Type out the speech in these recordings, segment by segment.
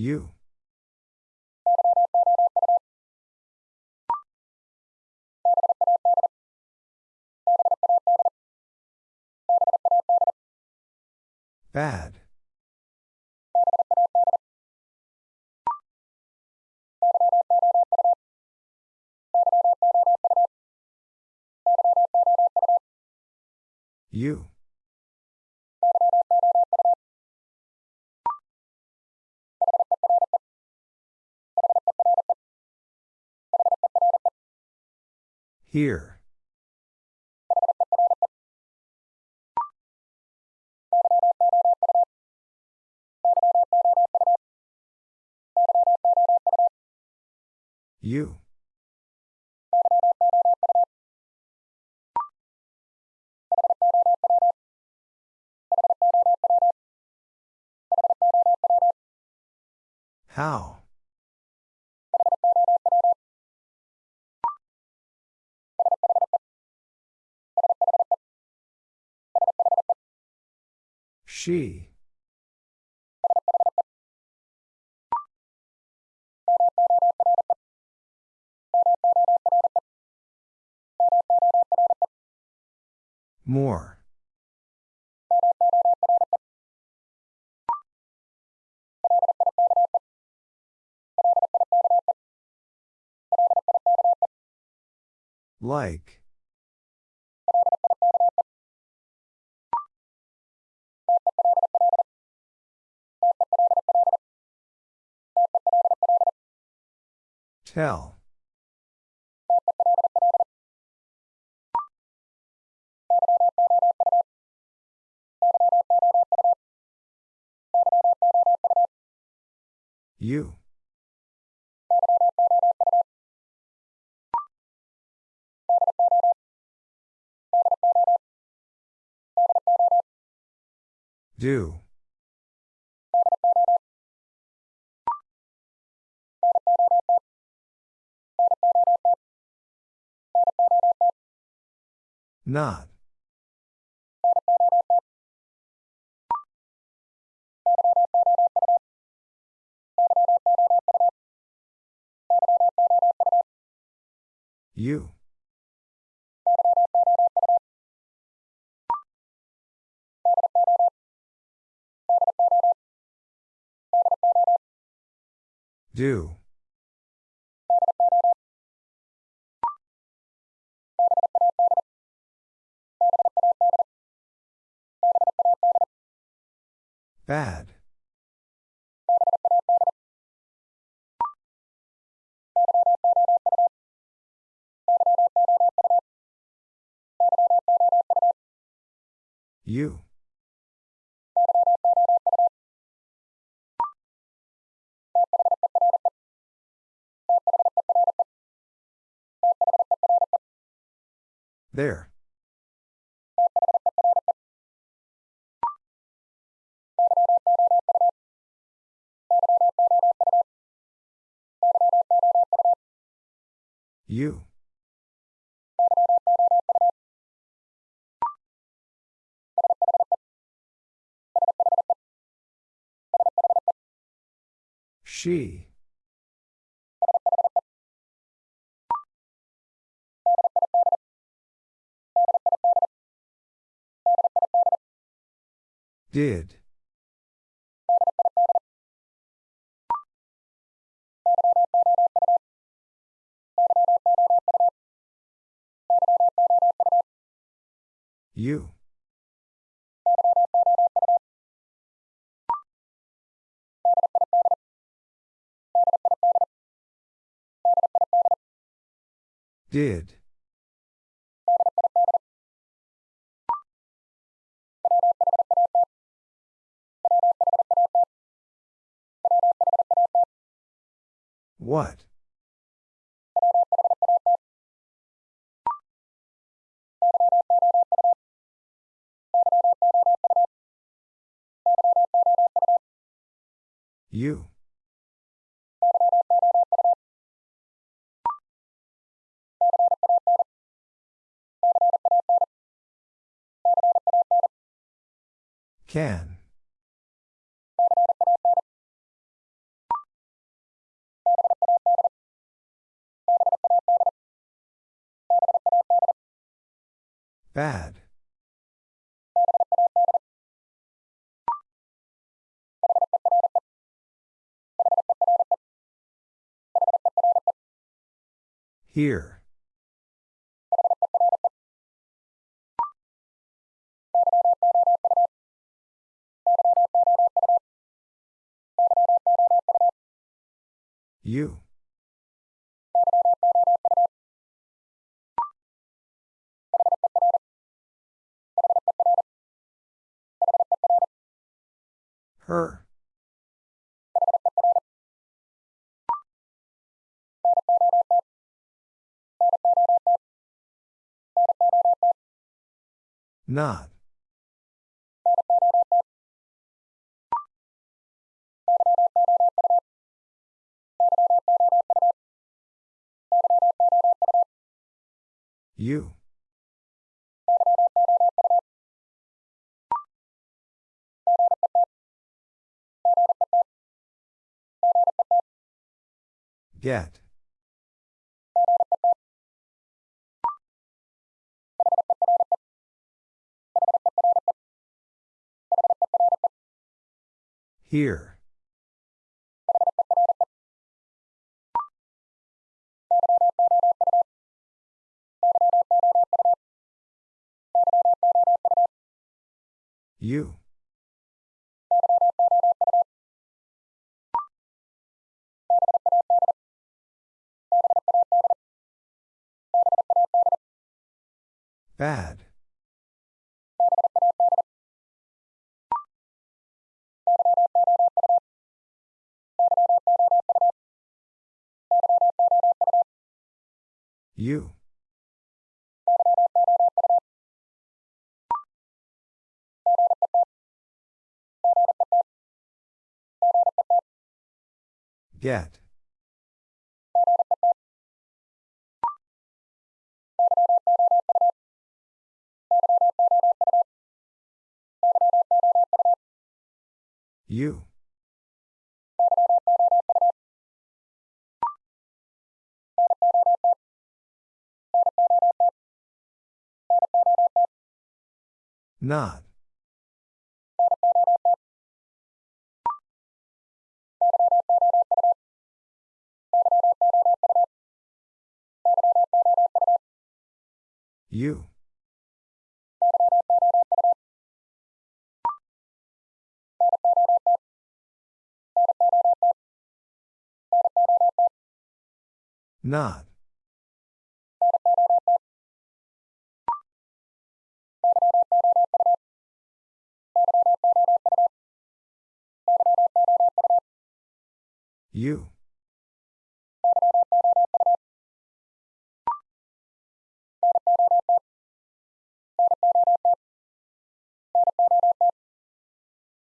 You. Bad. You. Here. You. How? She. More. Like. Tell. You. Do. Not. You. Do. Bad. You. There. You. She. Did. You. Did. What? You. Can. Bad. Here. You. Her. Not. You. Get. Here. You. Bad. You. Get. You. Not. You. Not. You.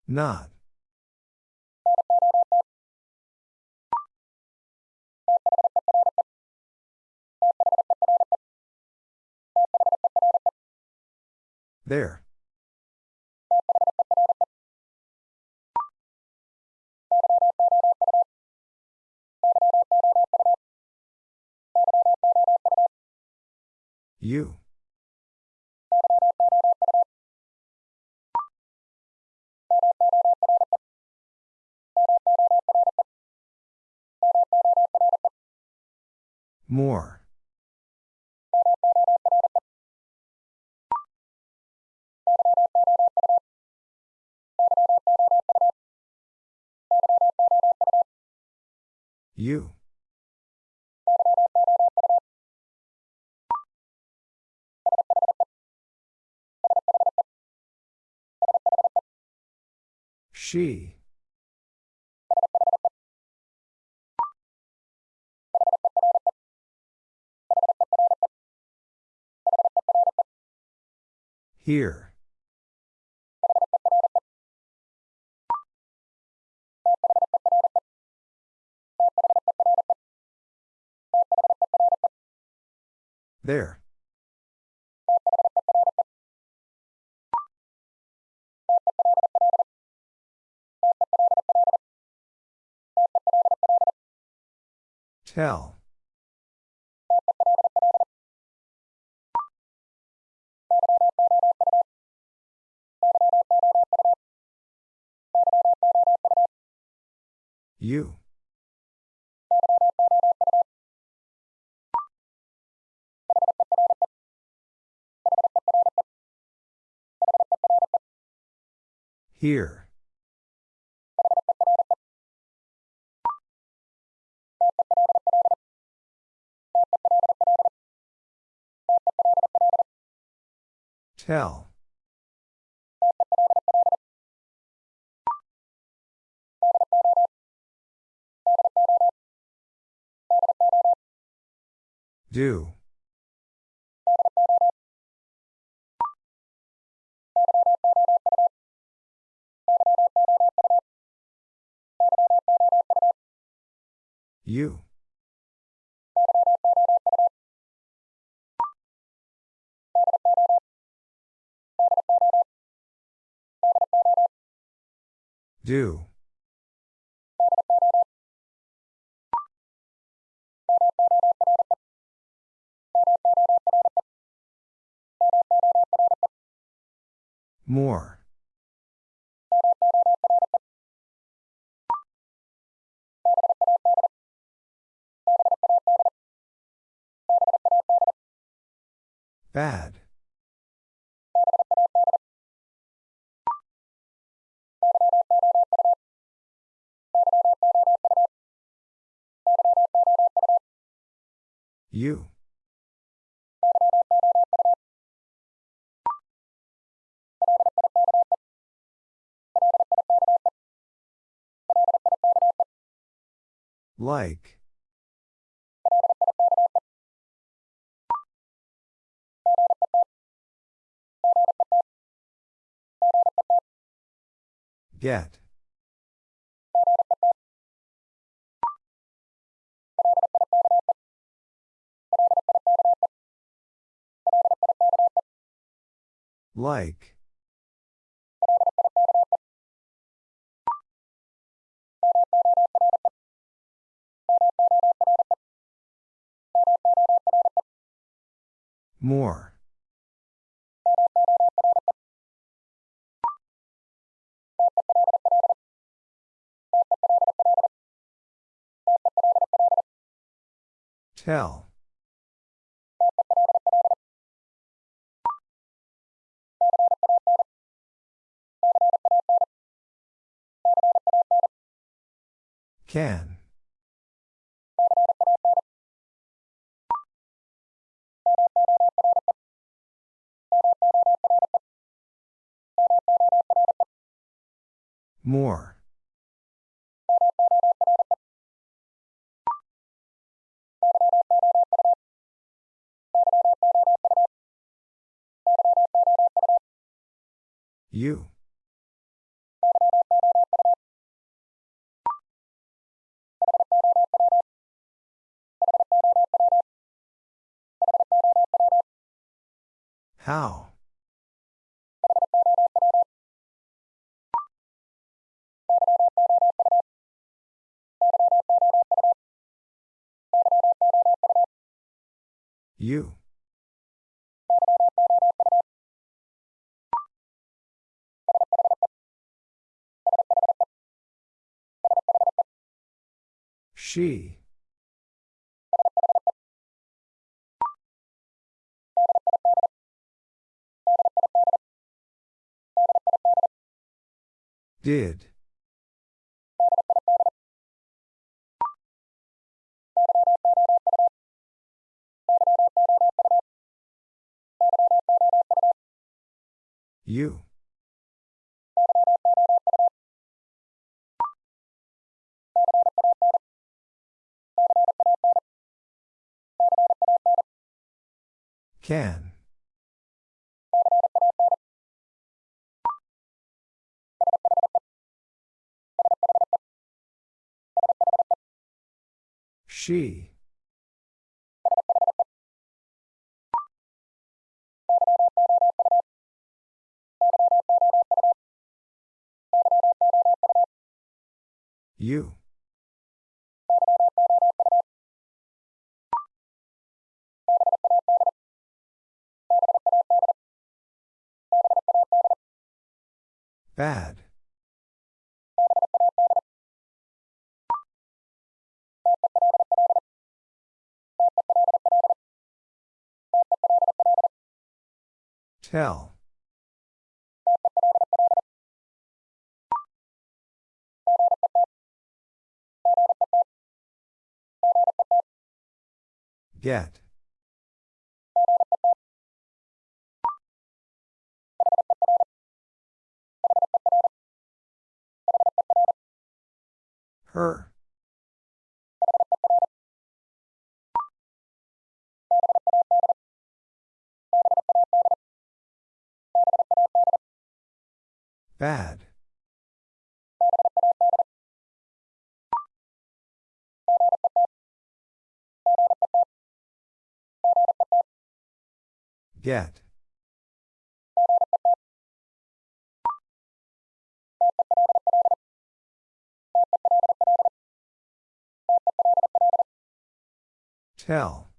Not. There. You. More. You. She. Here. There. Tell. You. Here. Tell. Do. You. Do. More. Bad. You. Like. Get. Like. More. Tell. Can. More. You. How? You. She. Did. You. Can. She. You. Bad. Tell. Get. Her. Bad. Get. Tell.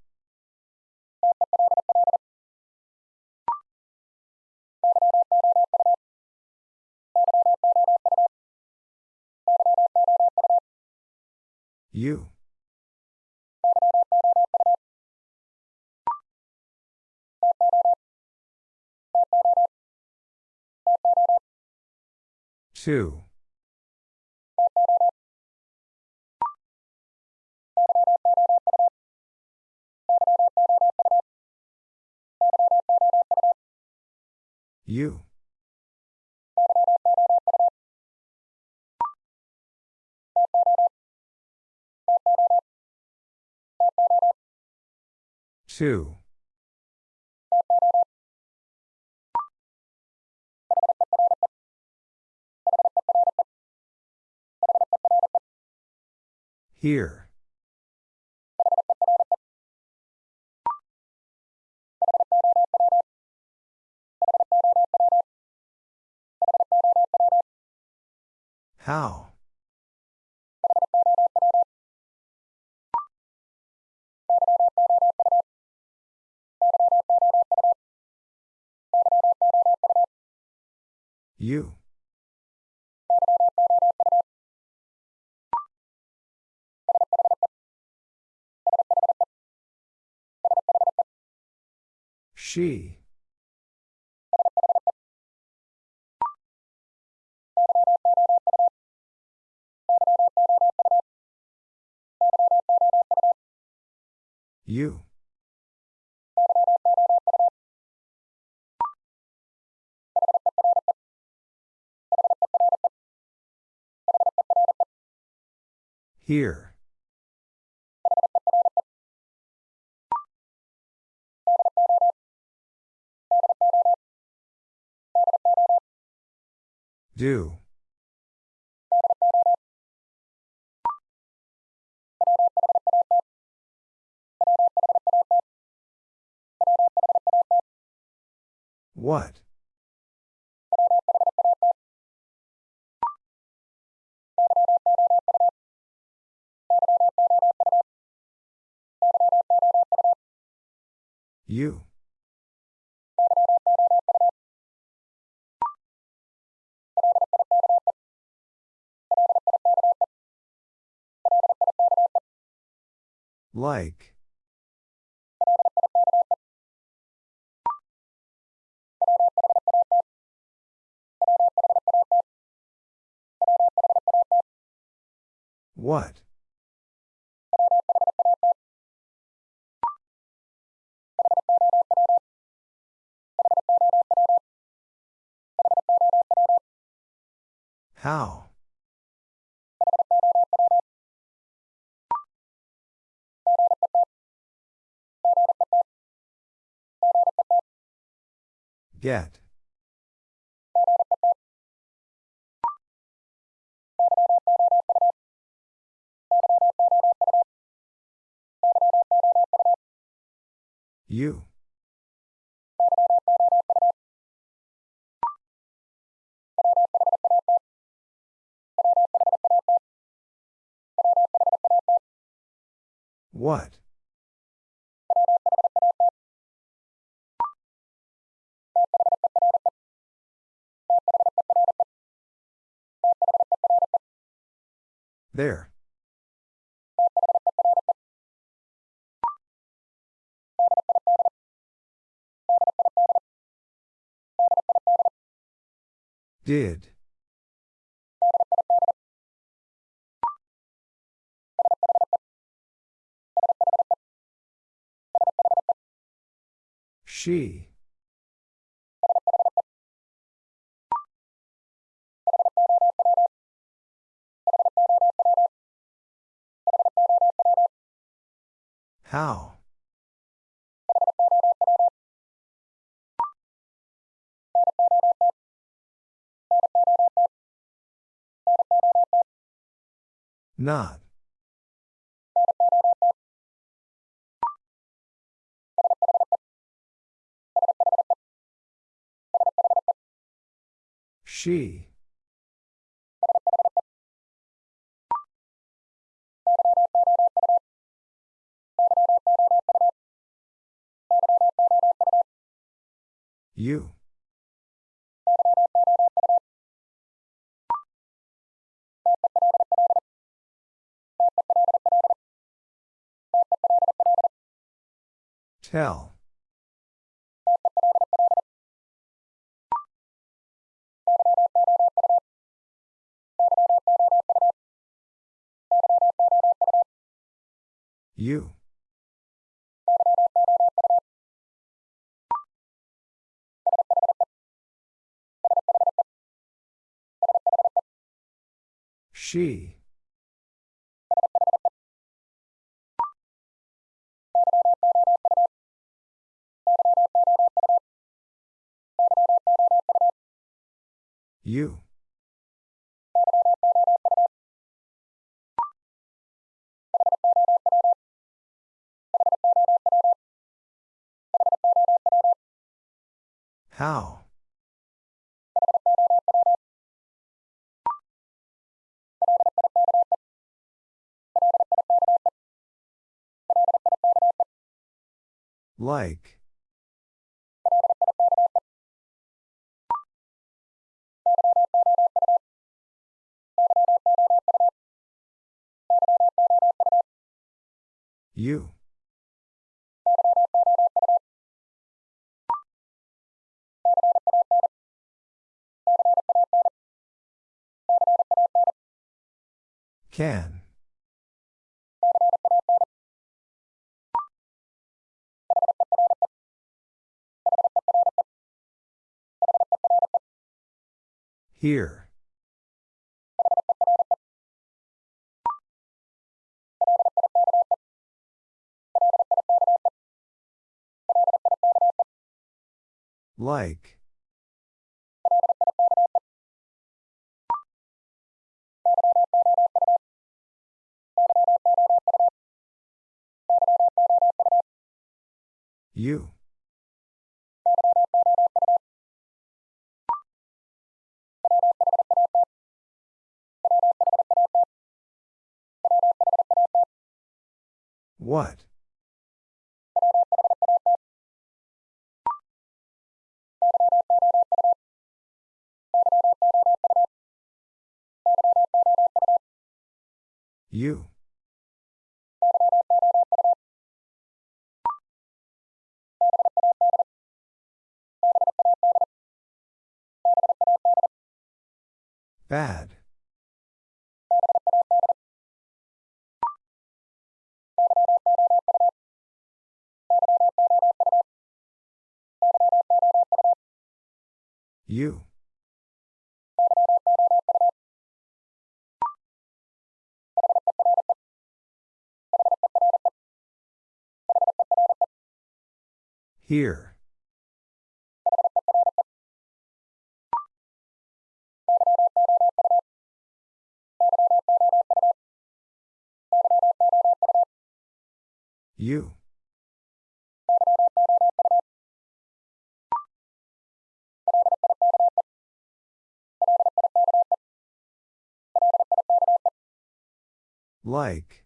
You. Two. You. Two. Here. How? You. She. You. Here. Do. What? You. Like. What? How? Get. You. What? There. Did. She. How? Not. She. You. Tell. You. She. You. How? Like. You. Can. Here. Like. You. What? You. Bad. You. Here. You. Like.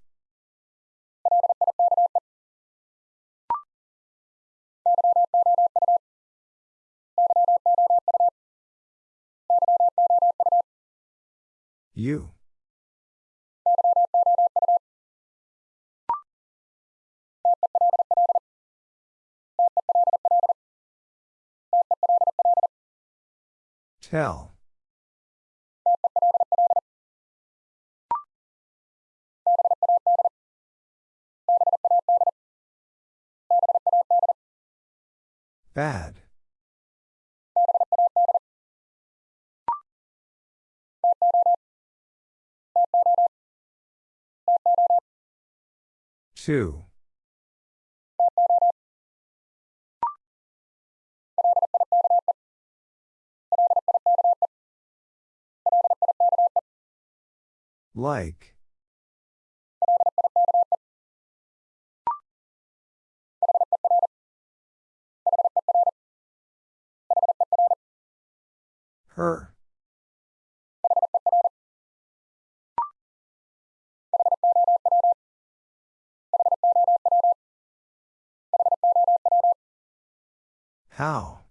You. Tell. Bad. Two. Like. Her. How?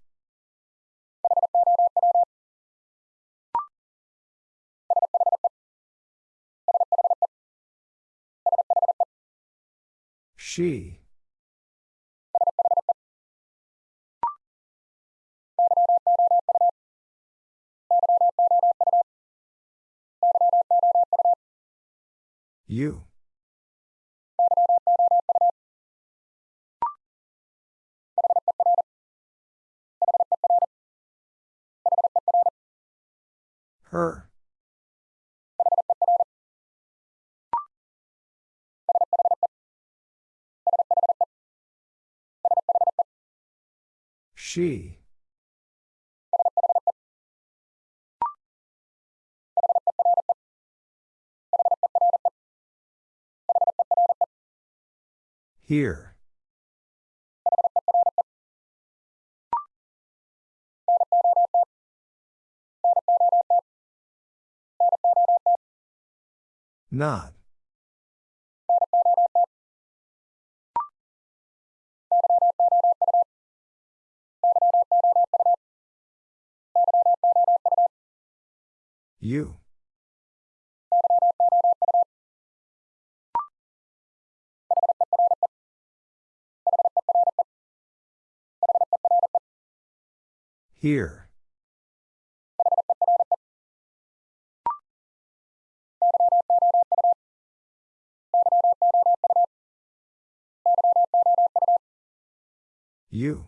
She. You. Her. She. Here. Not. You. Here. You.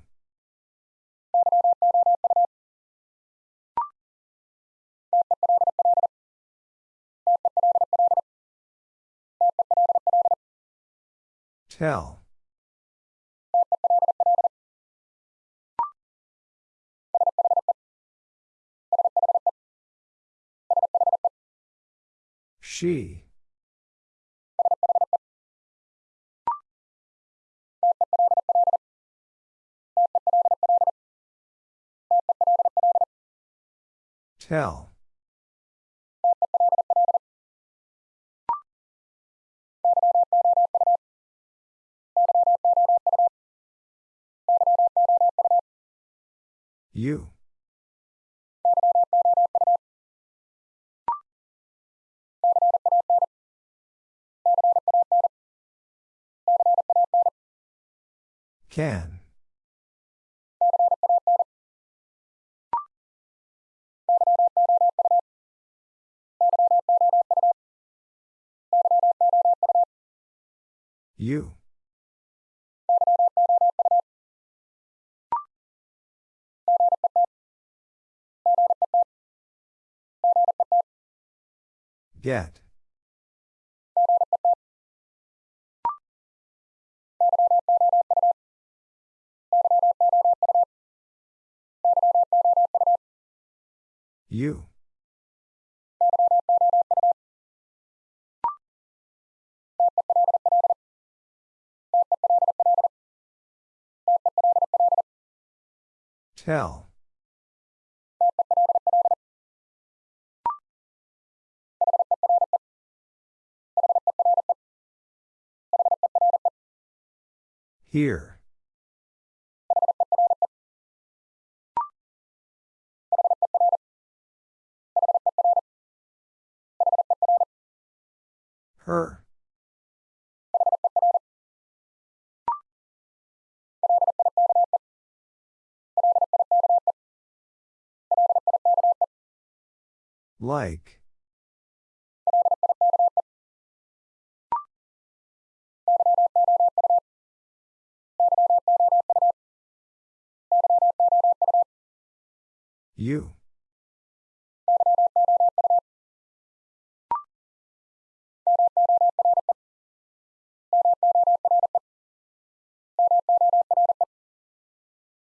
Tell. She. Tell. You. Can. You. Get. You. Tell. Here. Her. Like. You.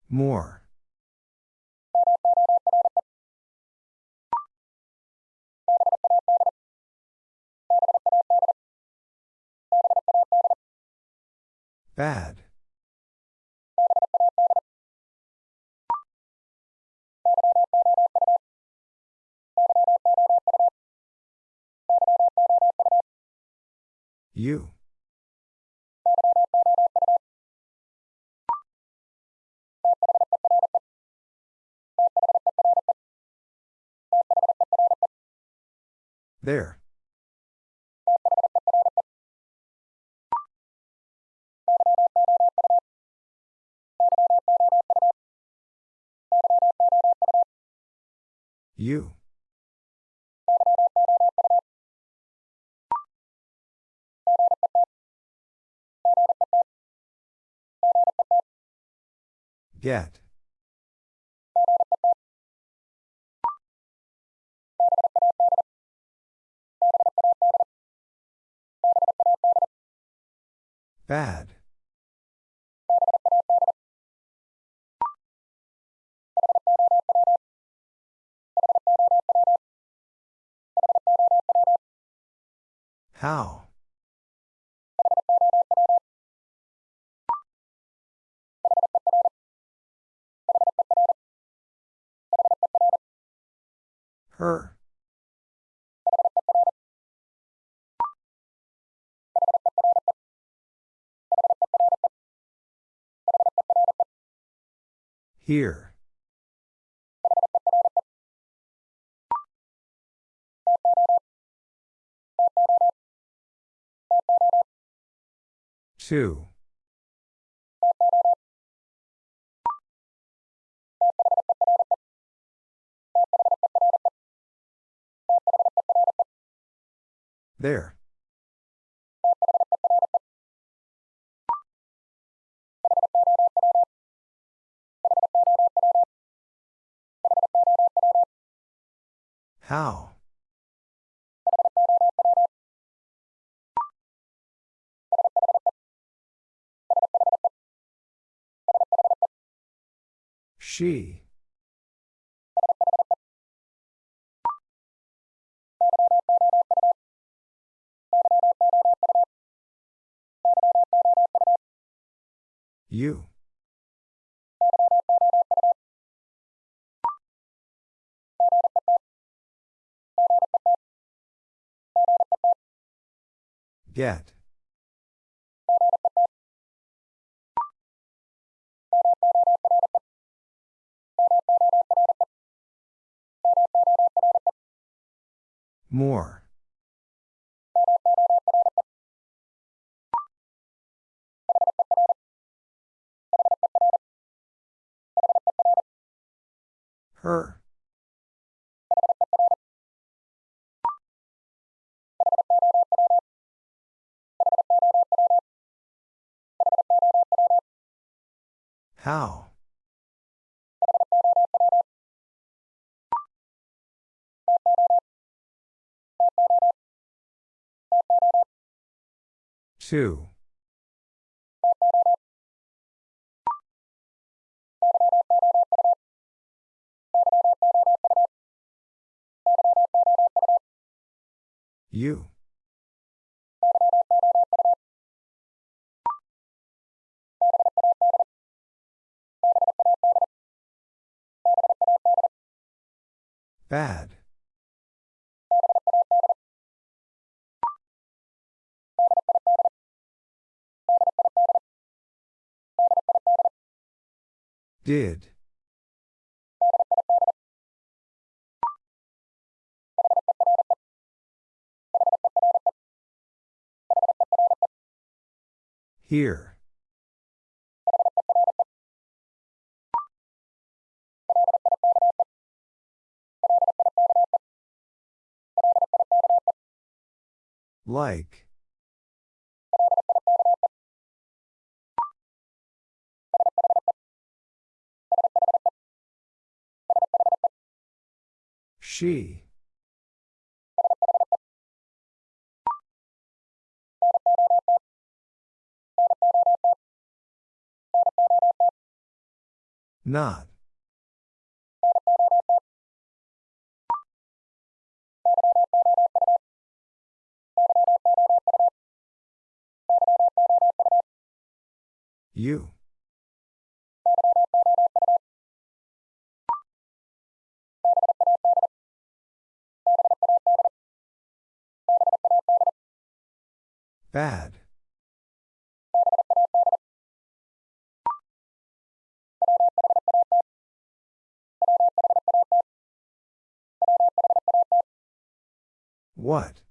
More. Bad. You. There. You. Get. Bad. How? Her. Here. Two. There. How? She. You. Get. More. Her. How? Two. You. Bad. Did. Here. Like. She. Not. You. Bad. What?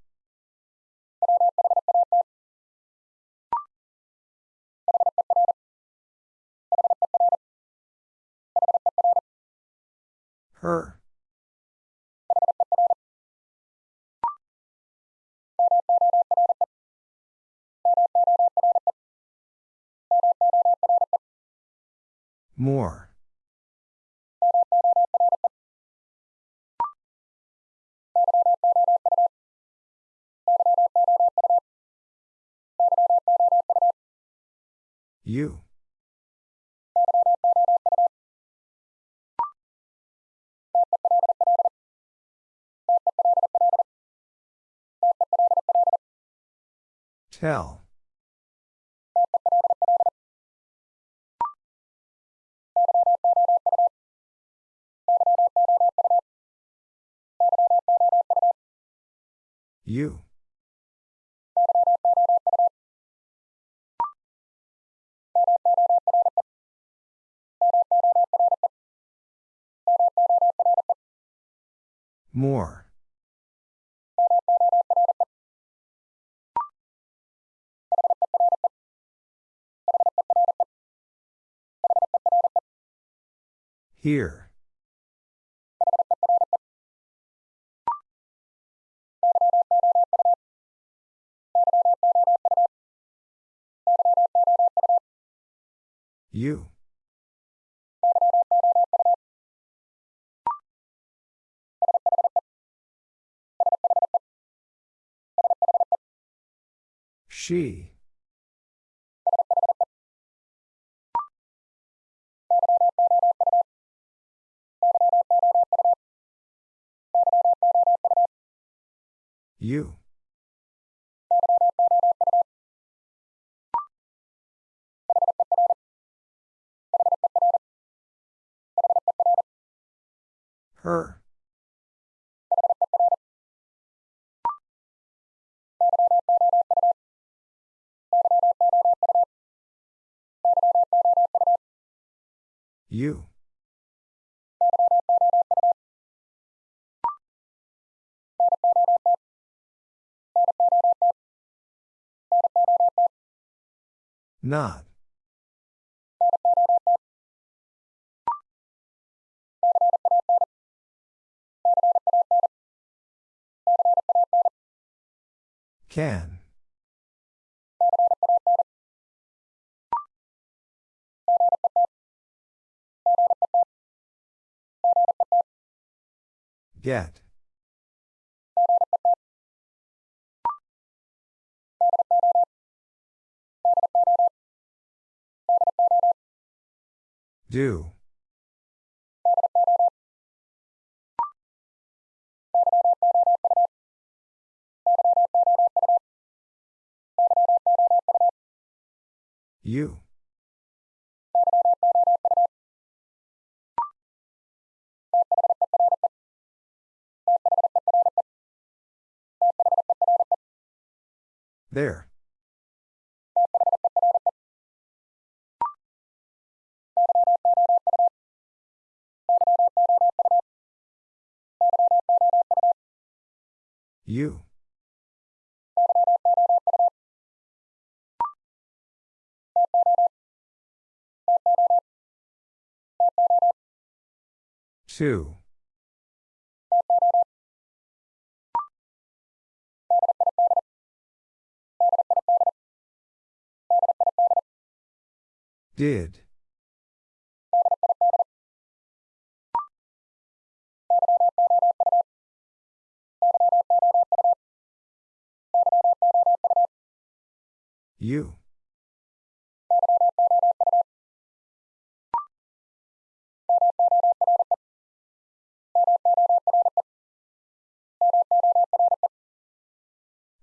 Her. More. You. Tell. You. More. Here. You. She. You. Her. You. Not. Can. Get. Do. You. There. You. Two. Did. You.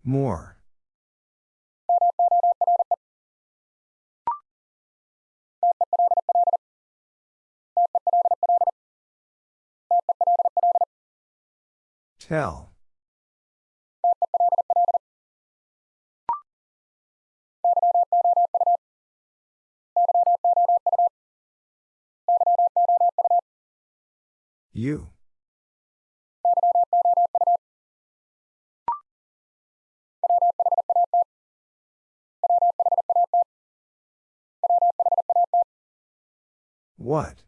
More. Tell. You. What?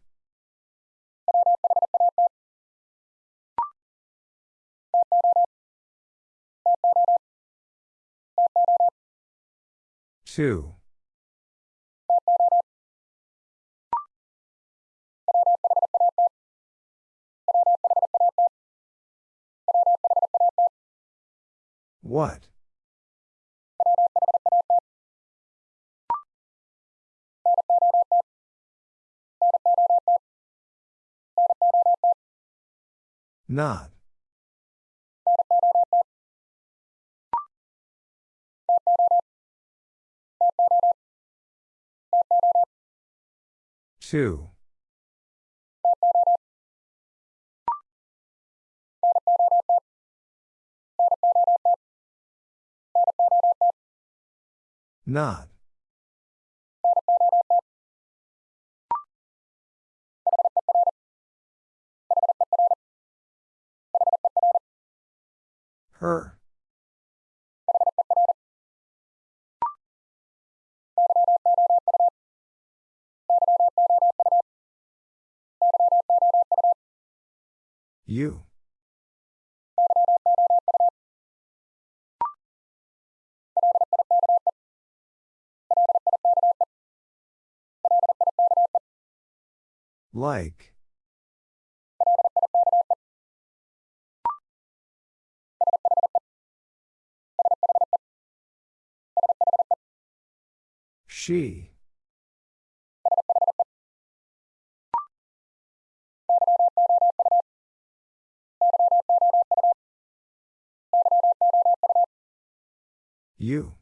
Two. What? Not. Two. Not. Her. You. Like. She. You.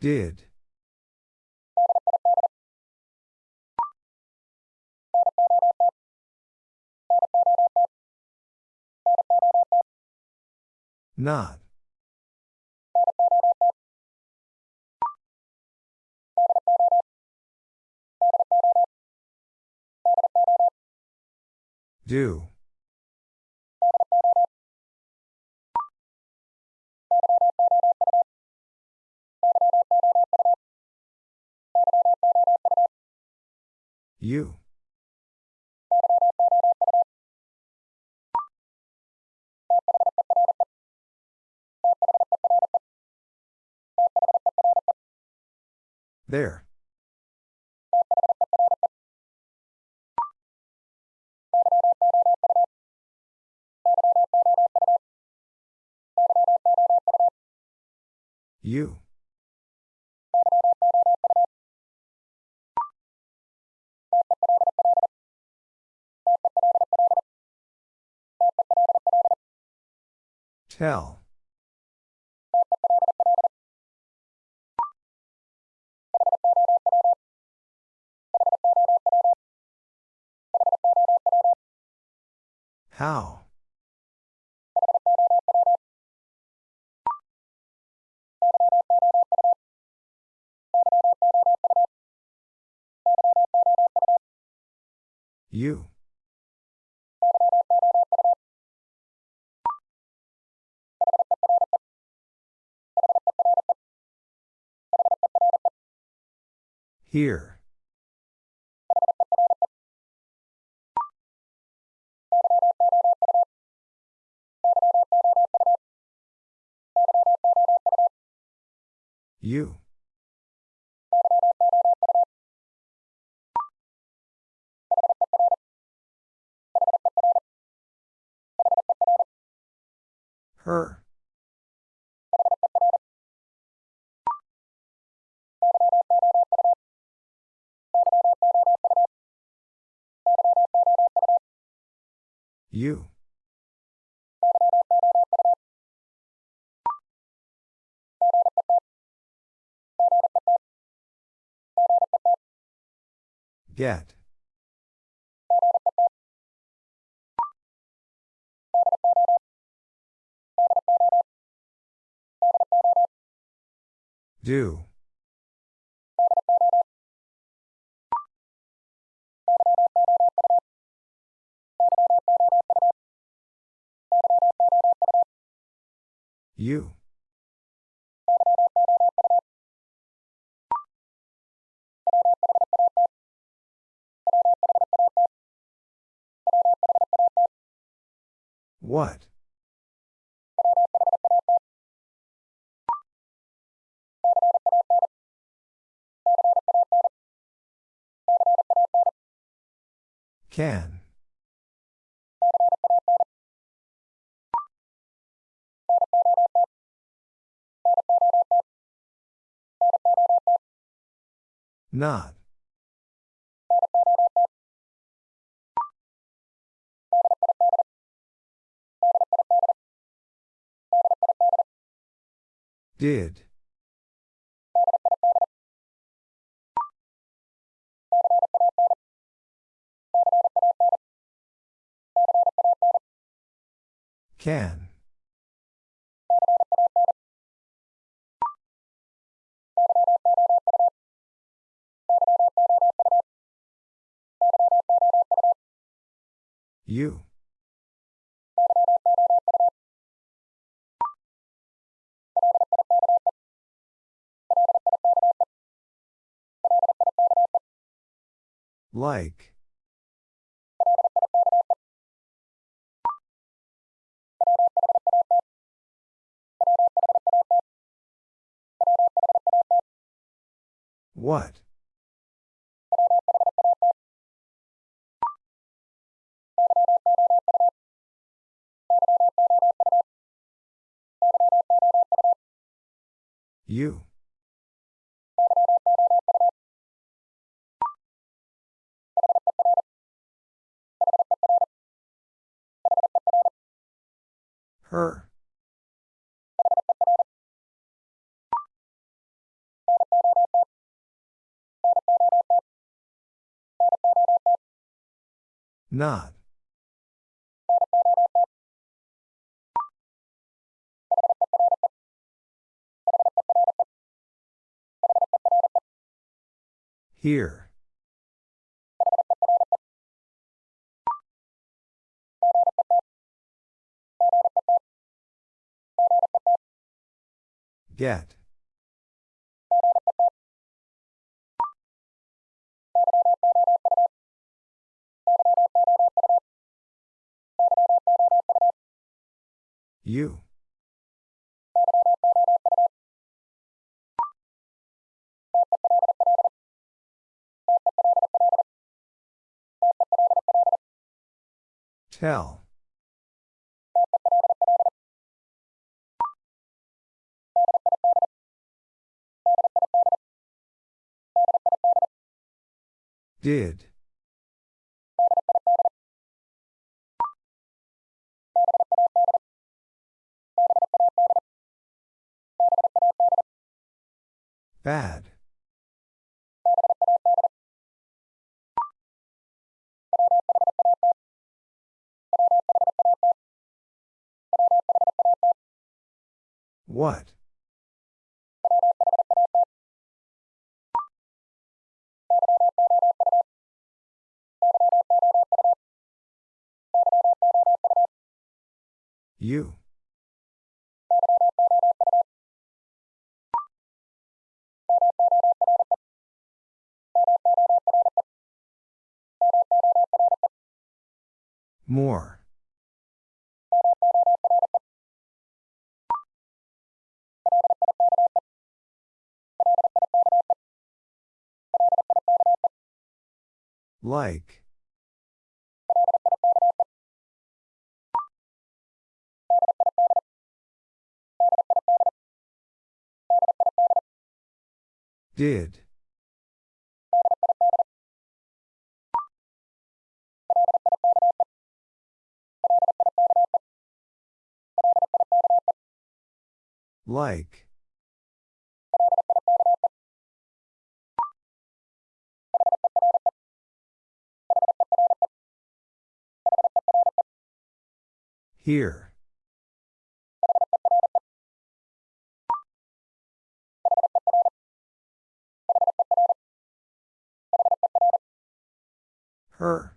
Did. Not. Do. You. There. You. Tell. How? You. Here. You. Her. You. Get. Do. You. What? Can. Not. Did. Can. You. Like. What? You. Her. Not. Here. Get. You. Tell. Did. Bad. What? You. More. Like. Did. Like. Here. Her.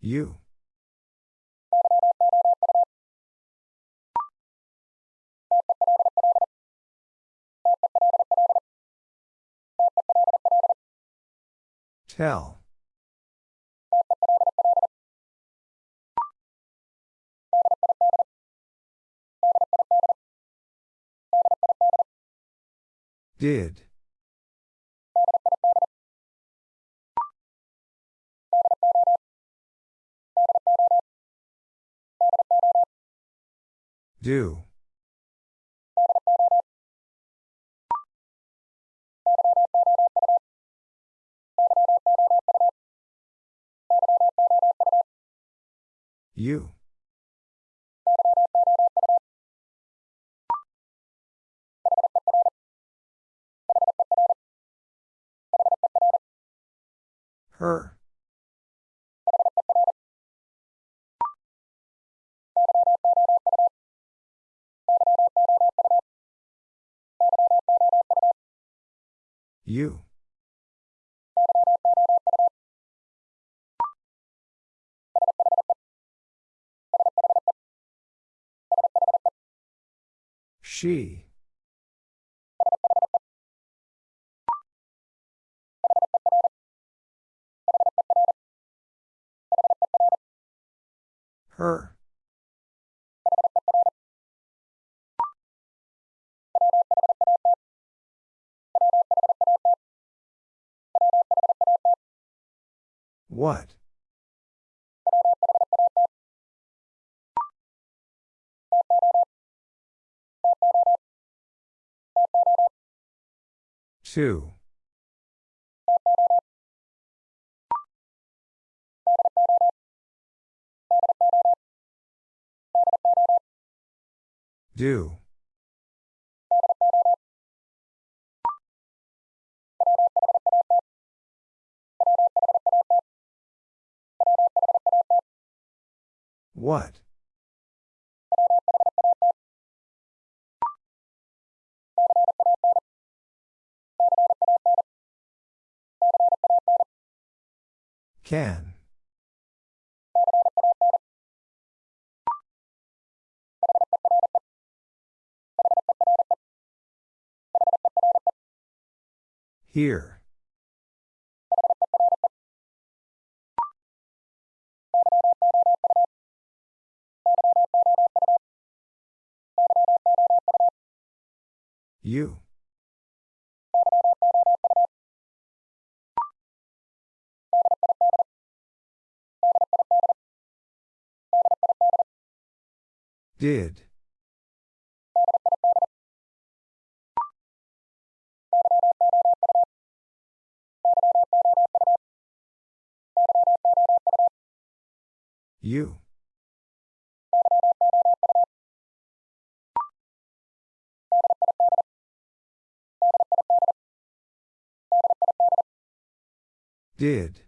You. Tell. Did. Do. You. Her. You. She. Her. What? Two. Do. What? Can. Here. You. Did. You. Did.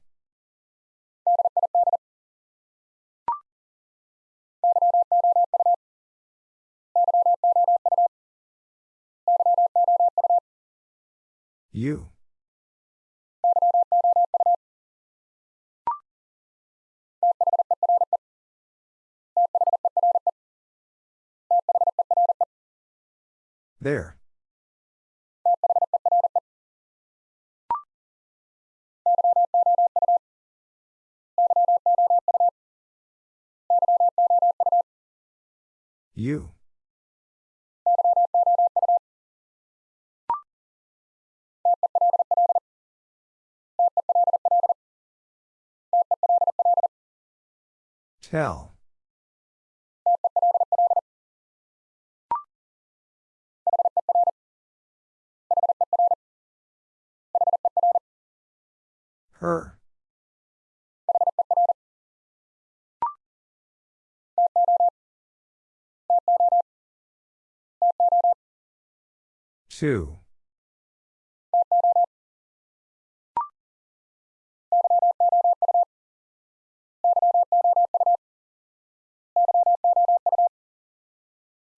You. There. You. Tell. Her. Two.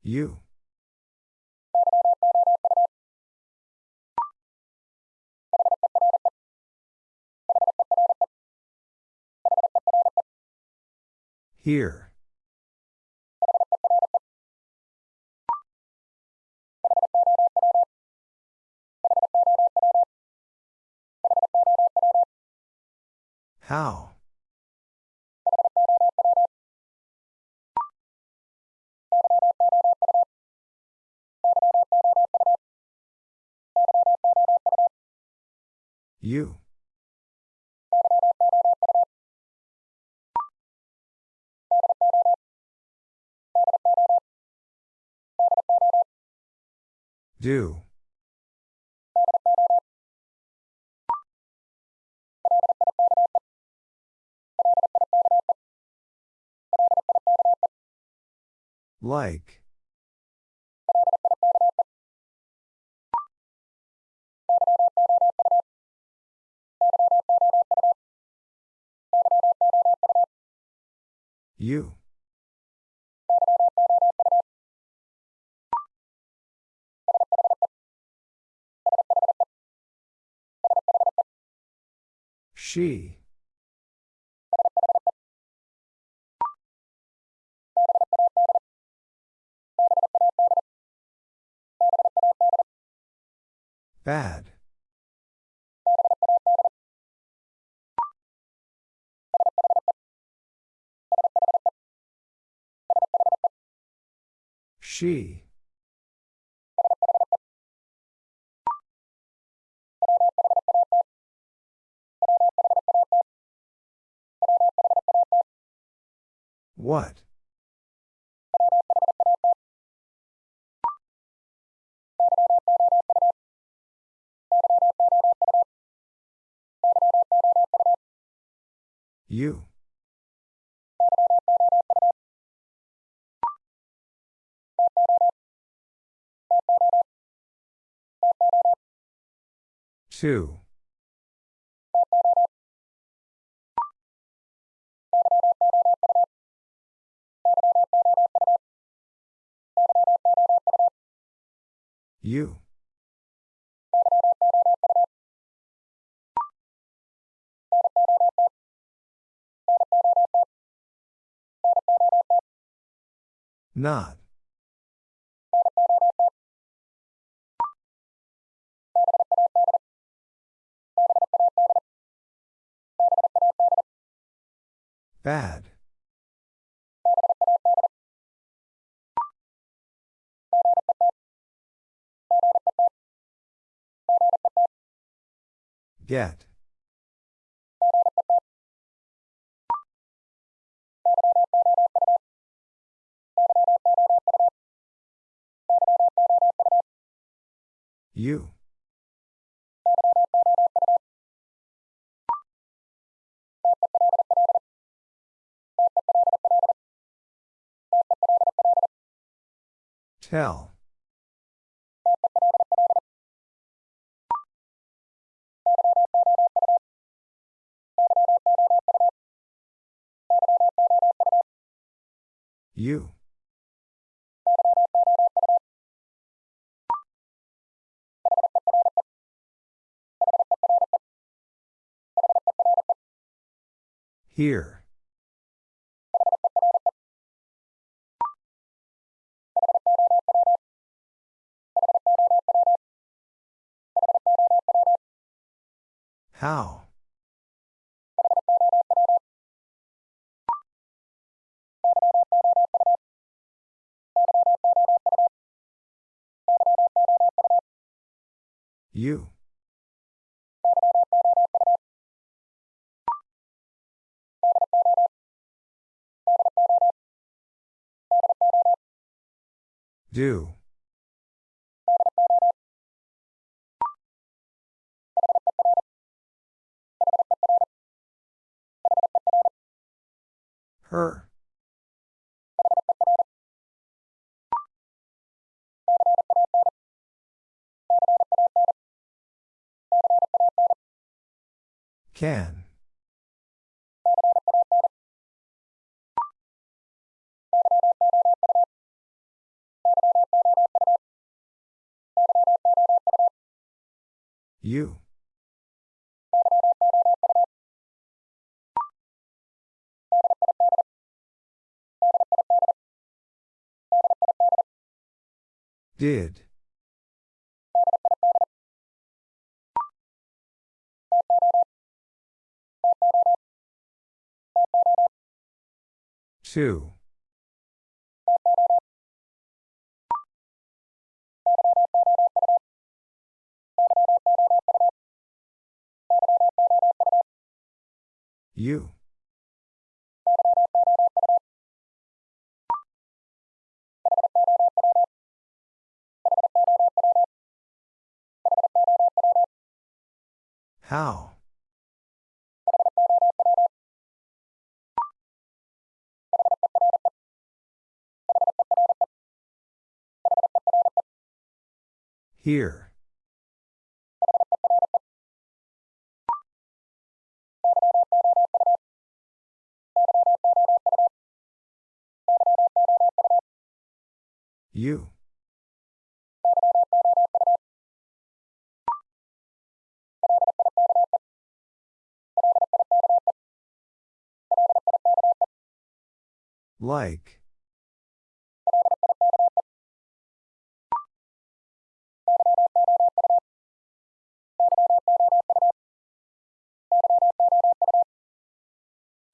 You. Here. How? You. Do. Like. You. She. Bad. She. What? You. Two. You. Not. Bad. Get. You. Tell. You. Here. How? You. Do. Her. Can. You. Did. Two. You. How? Here. You. Like.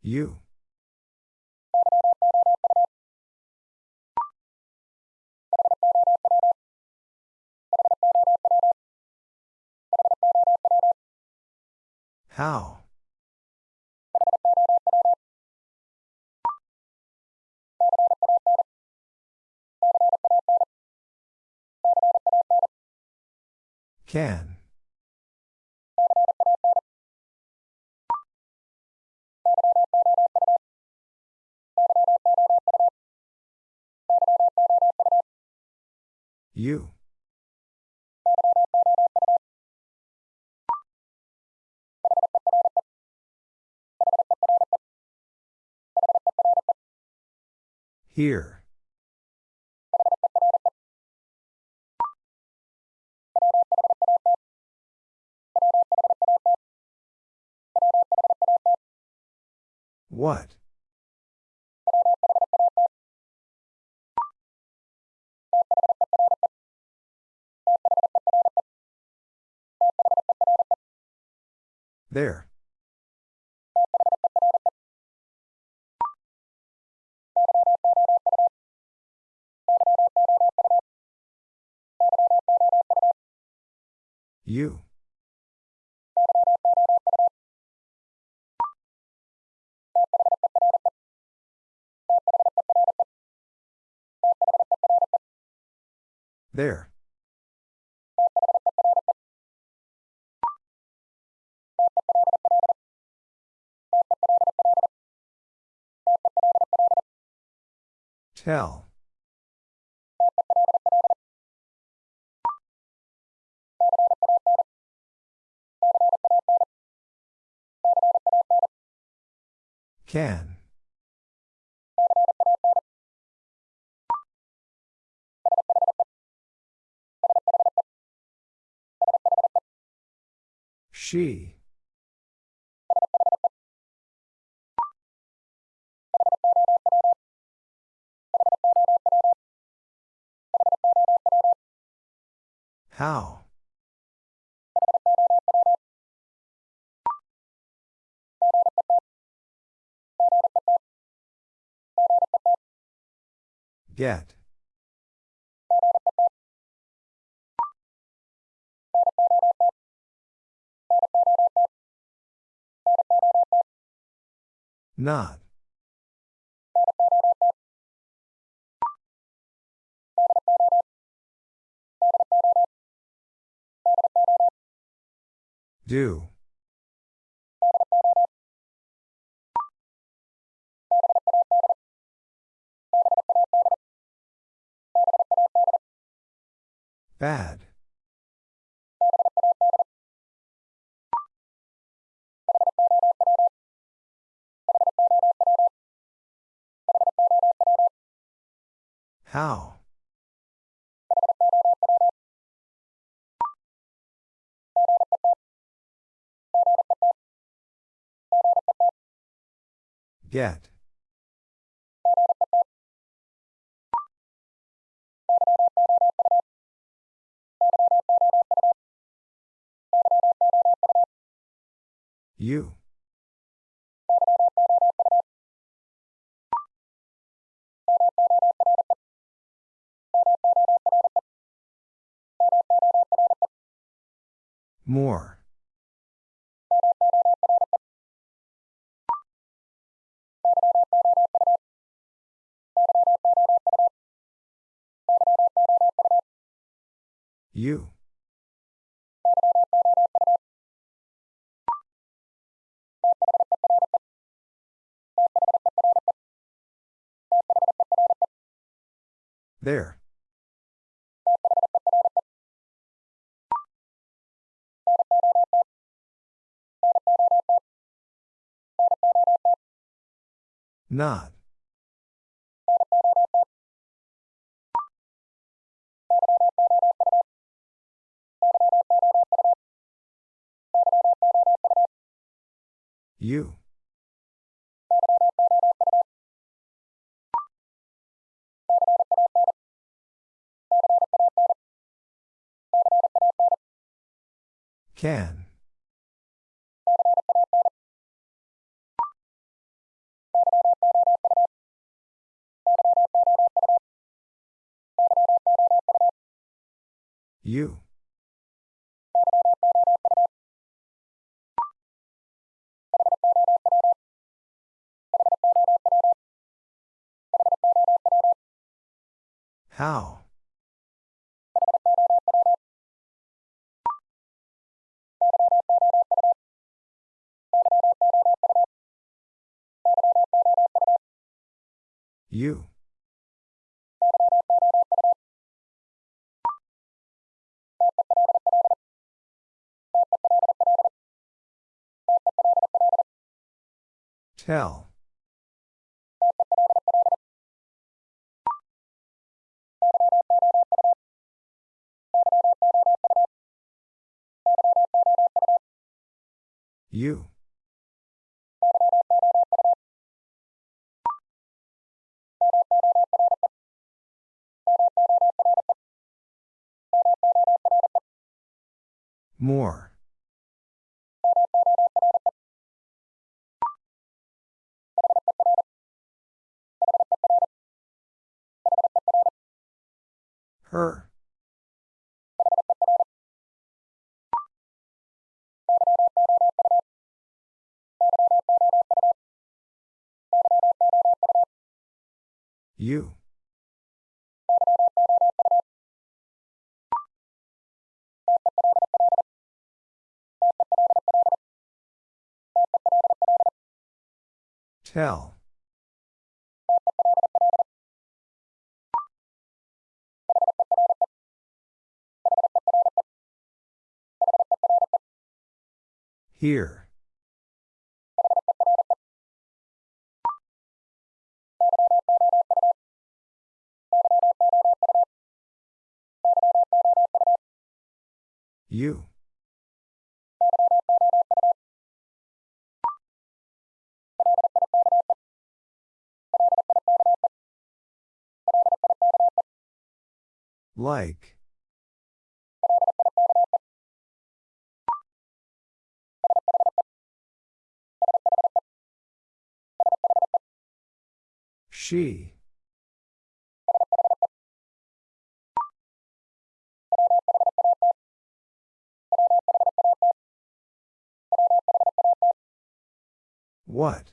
You. How? Can. You. Here. What? There. You. There. Tell. Can. She. How? Get. Not. Do. Bad. How? Get. You. More. You. There. Not. You. Can. You. How? You. Tell. You. More. Her. You. Tell. Here. You. Like. She. What?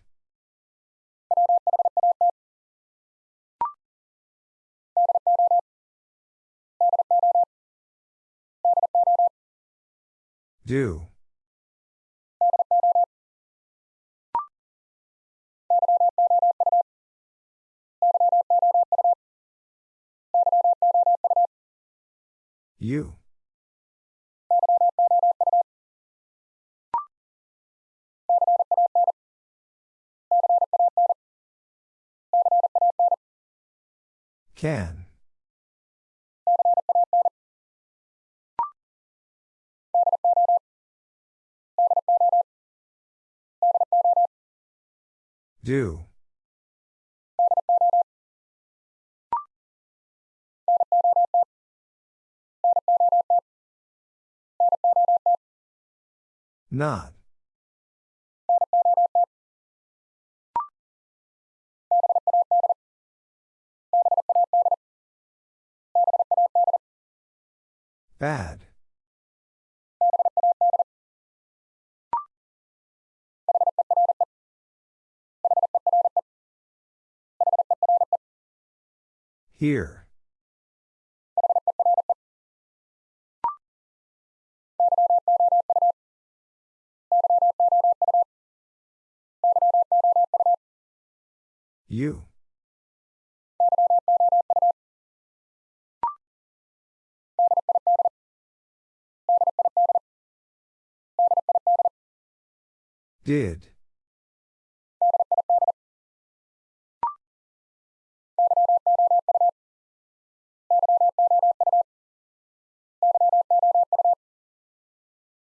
Do. You. Can. Do. Not. Bad. Here. You. Did.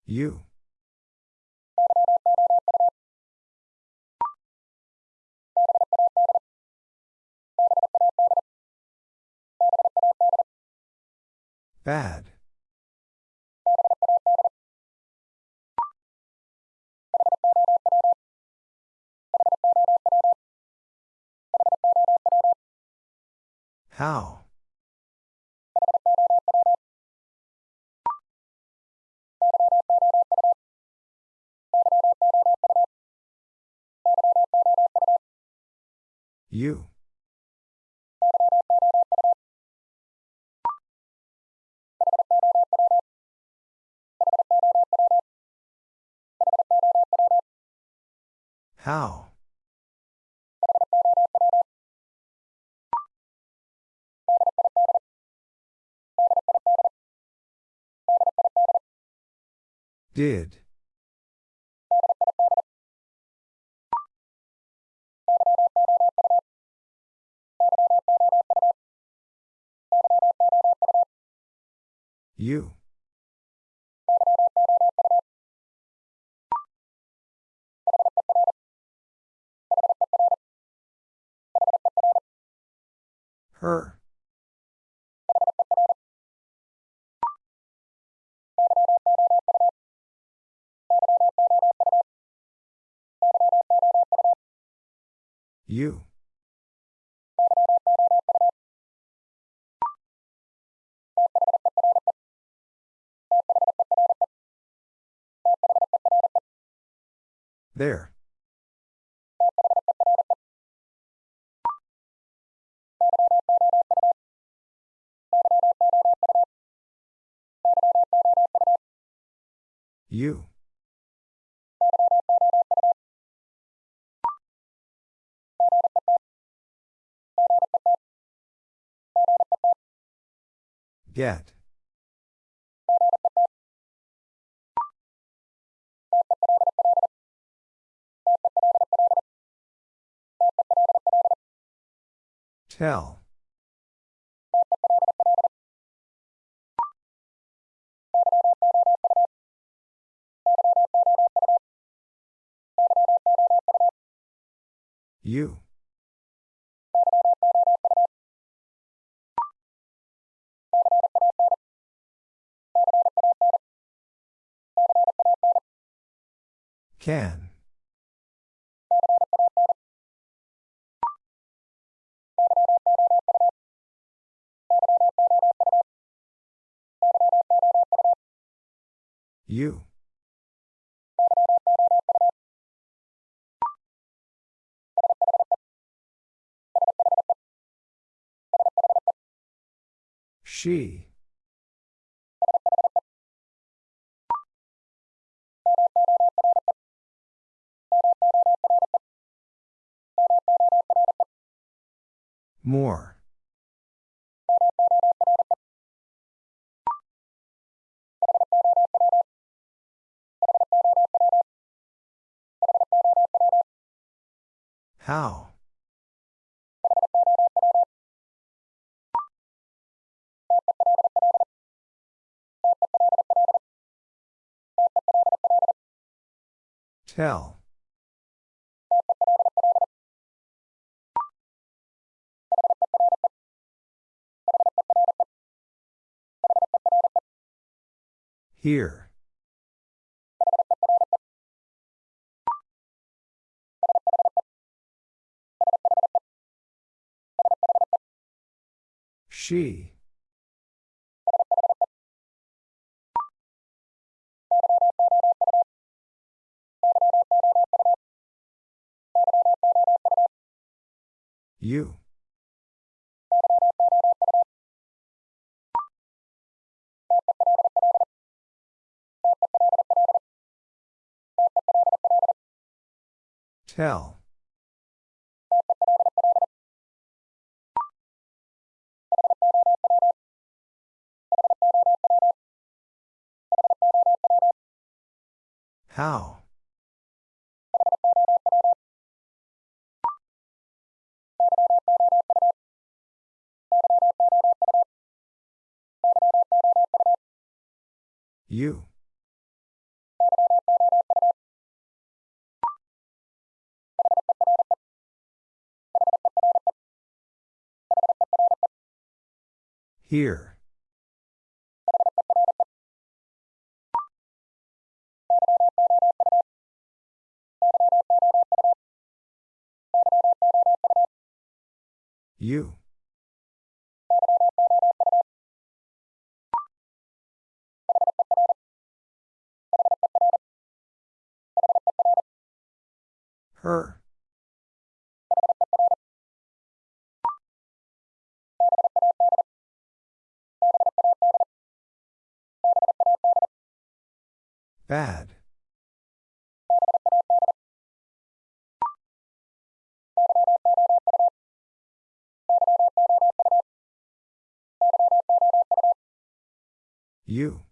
You. Bad. How? You. How? Did. You. Her. You. There. You. Get. Tell. You. Can. You. She. More. How? Tell. Here. She. You. Tell. How? You. Here. You. Her. Bad. You.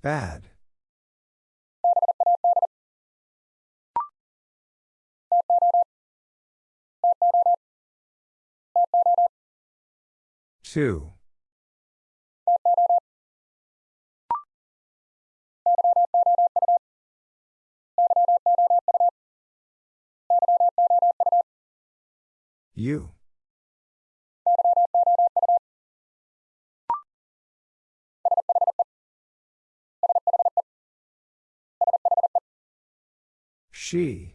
Bad. Two. You. She.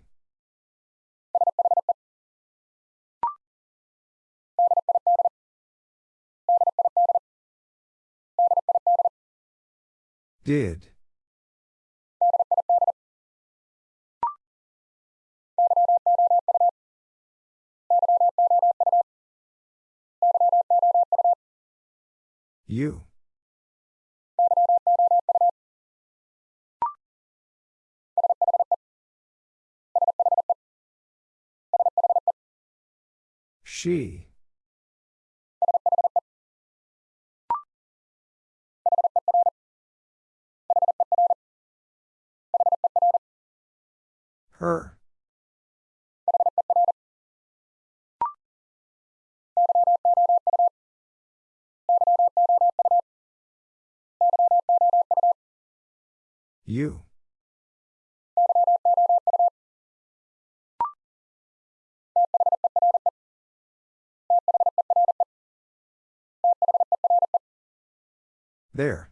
Did. You. She. Her. You. There.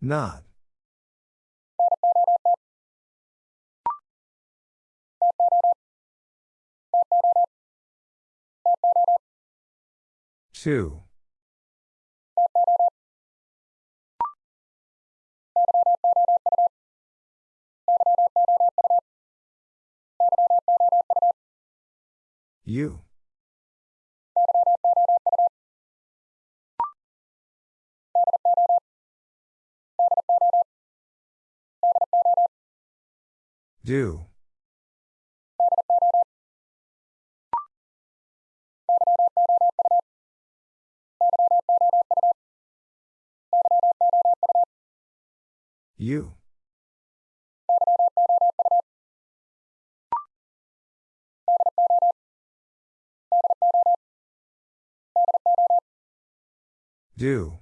Not. Two. You. Do. You. Do.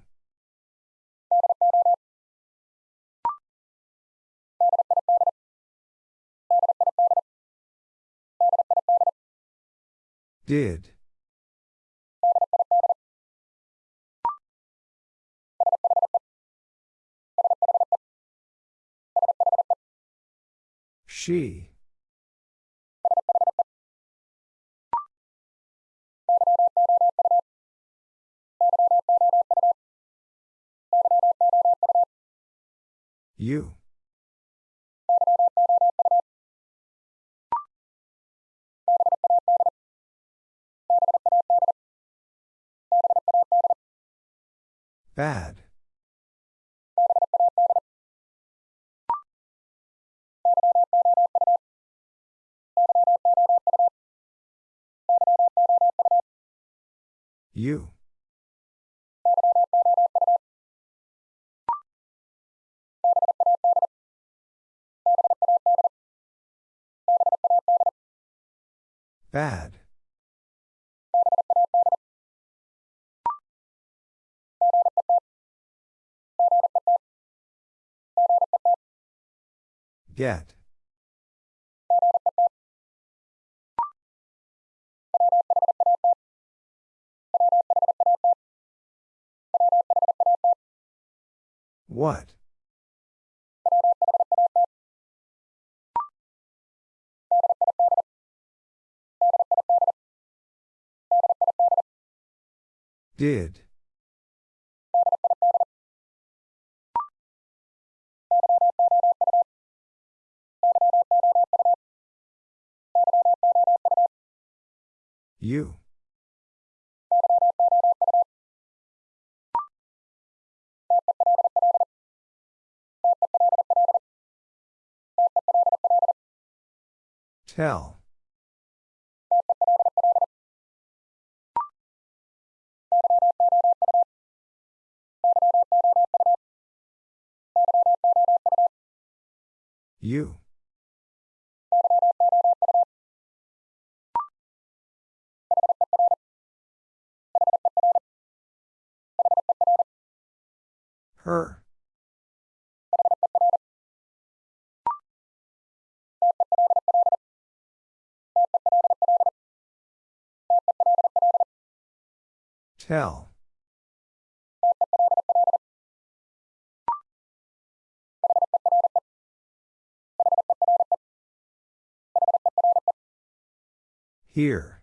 Did. She. You. Bad. You. Bad. Get. What? Did. You. Tell. You. Her. Tell. Here.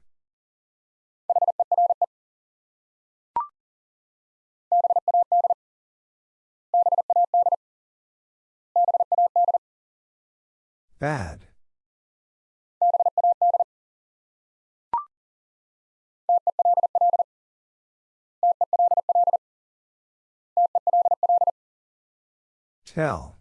Bad. Tell.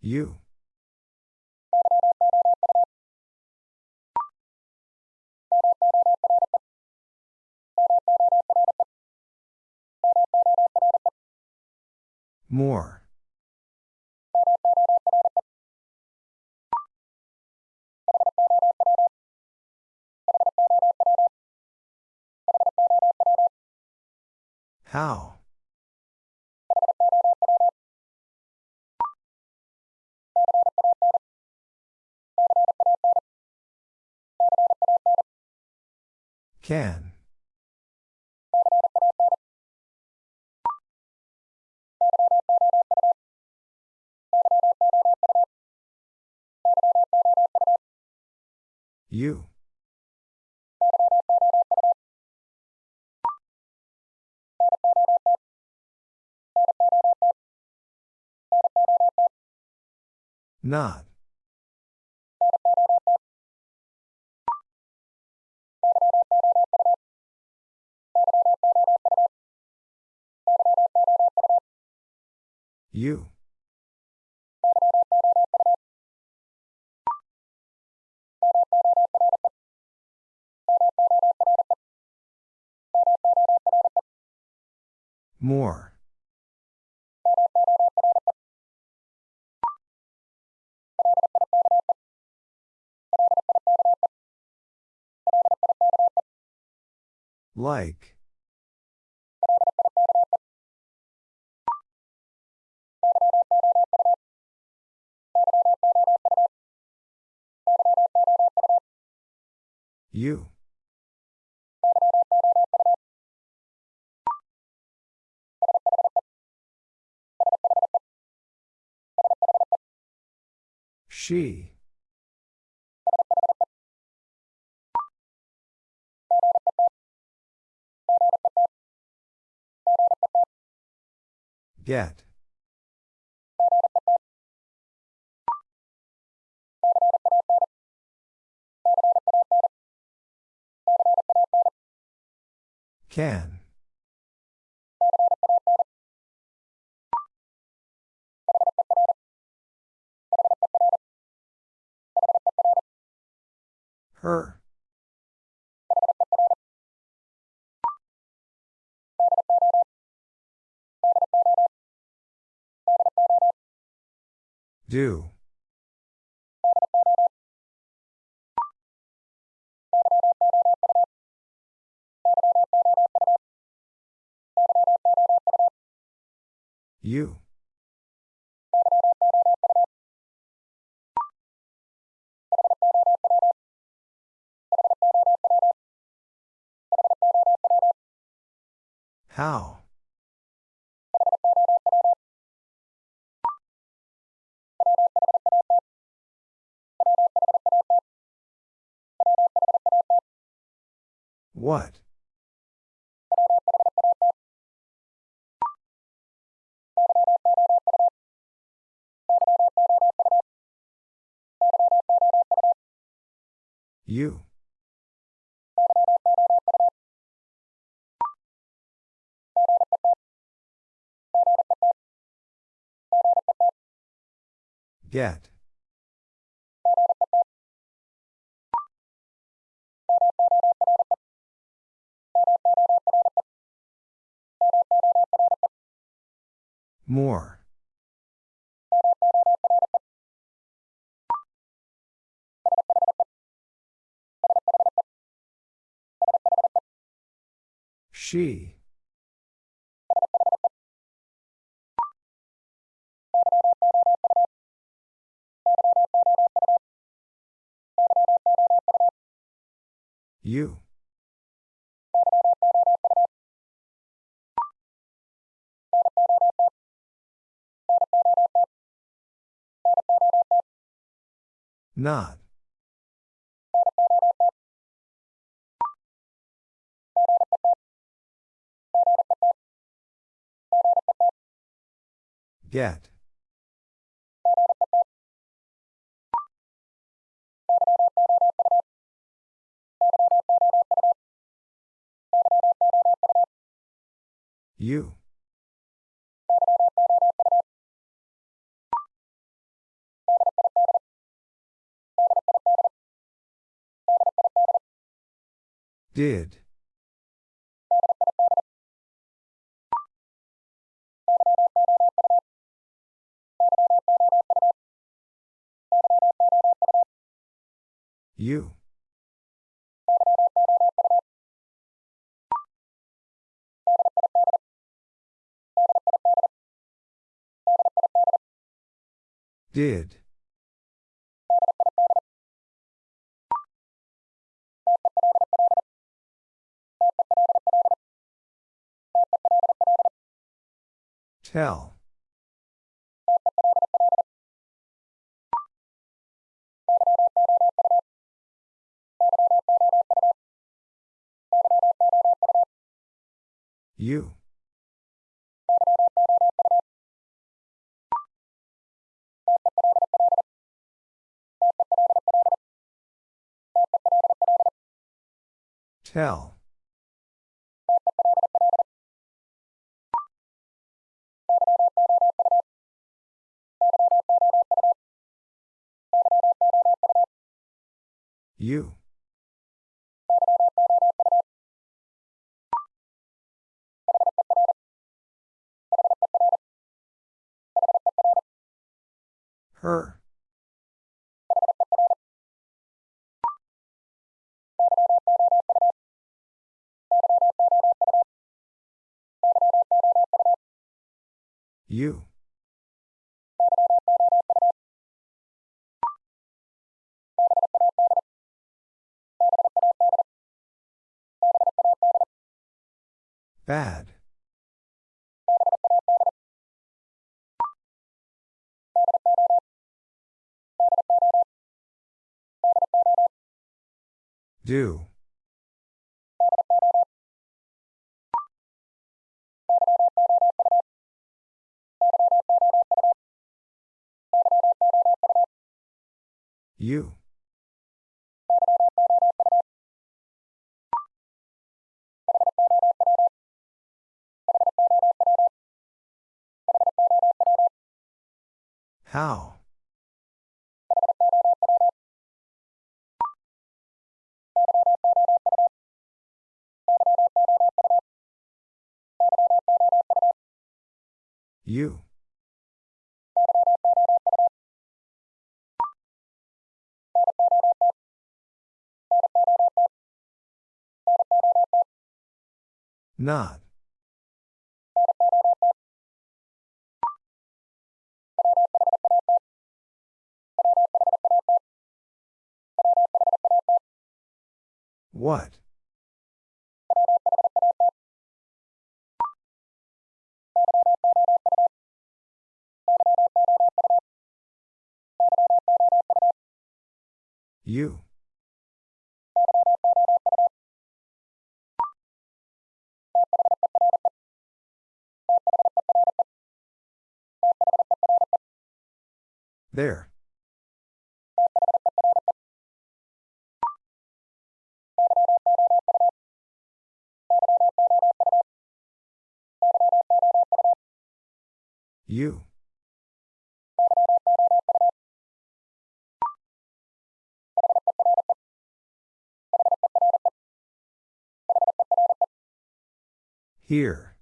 You. More. How? Can. You. Not. You. More. Like. You. She. Get. Can. Her. Do. You. How? What? You. Get. More. She. You. Not. Get. You. Did. You. Did. Tell. You. Tell. You. Her. You. Bad. Do. You. How? You. Not. What? You. There. You. Here.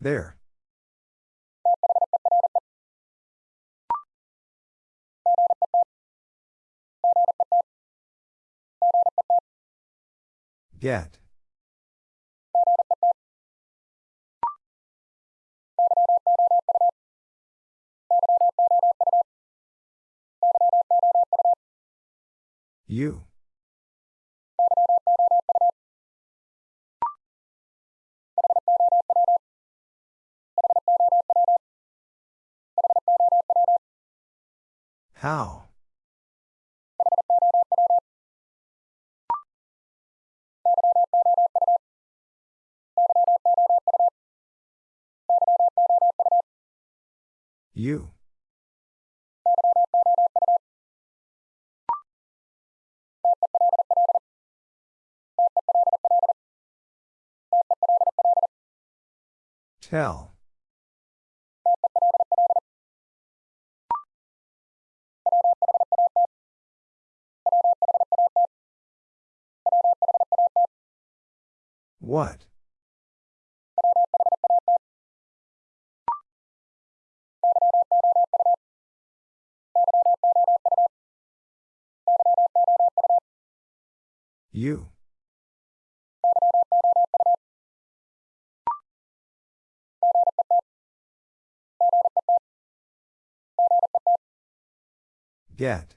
There. Get. You. How? You. Tell. What? You. Get.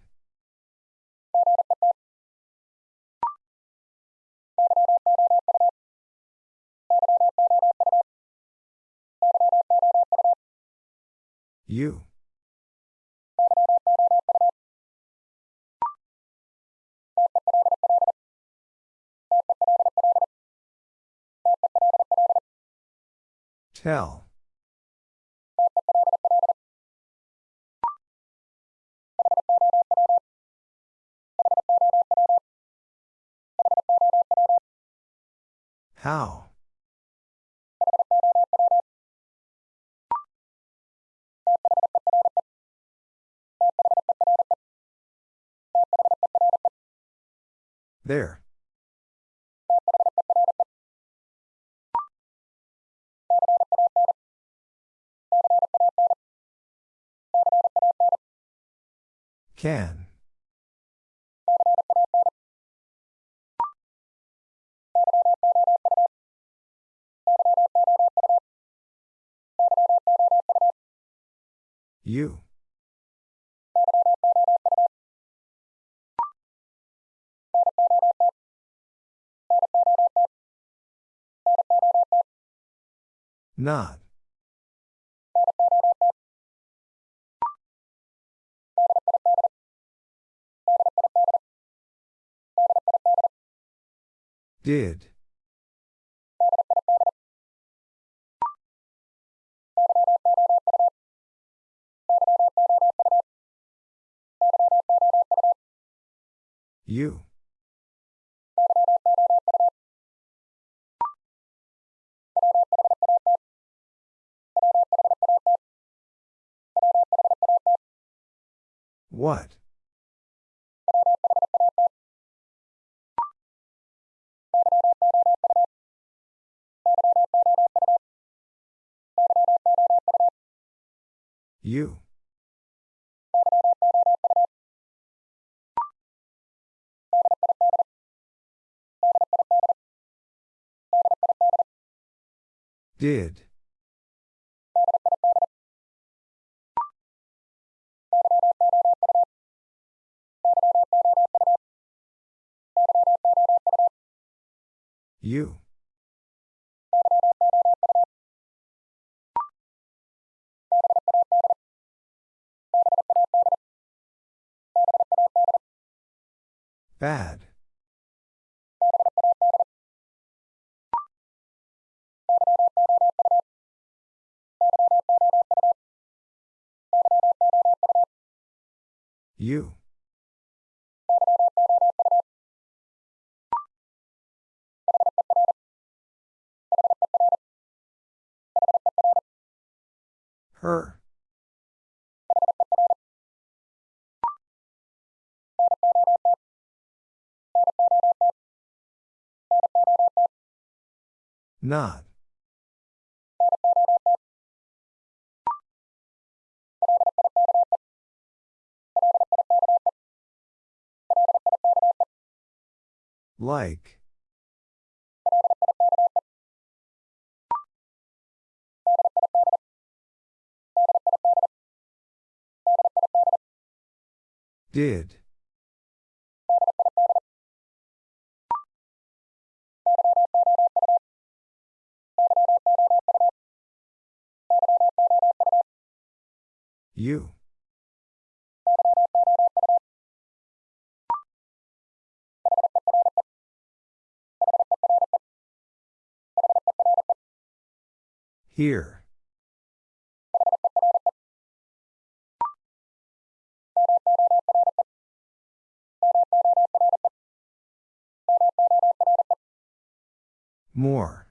You. Tell. How? There. Can. You. Not. Did. You. What? You. Did. You. Bad. You. Her. Not. Like. Did. You. Here. More.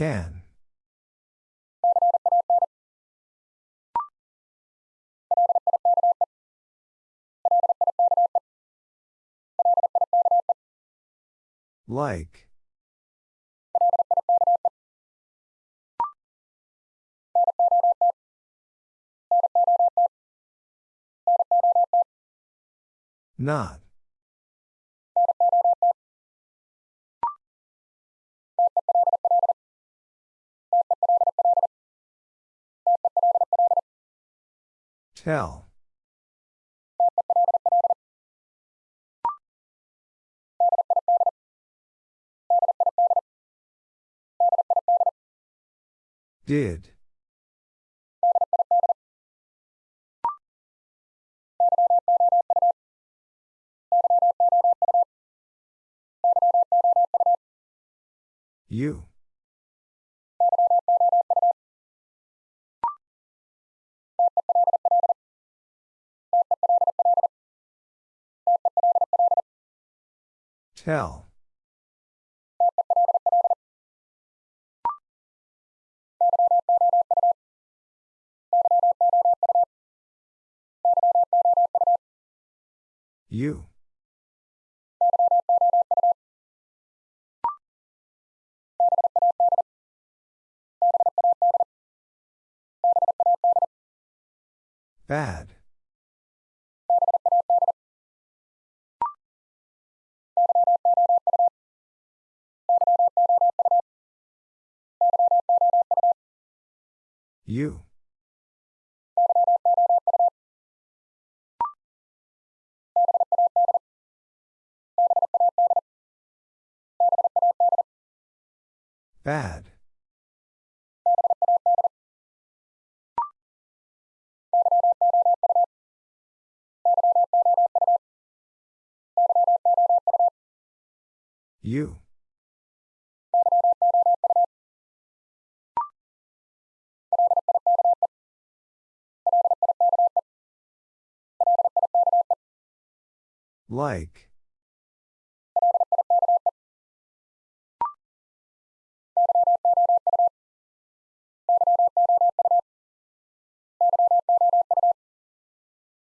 Can. Like. Not. Tell. Did. You. Tell. You. Bad. You. Bad. You. Like.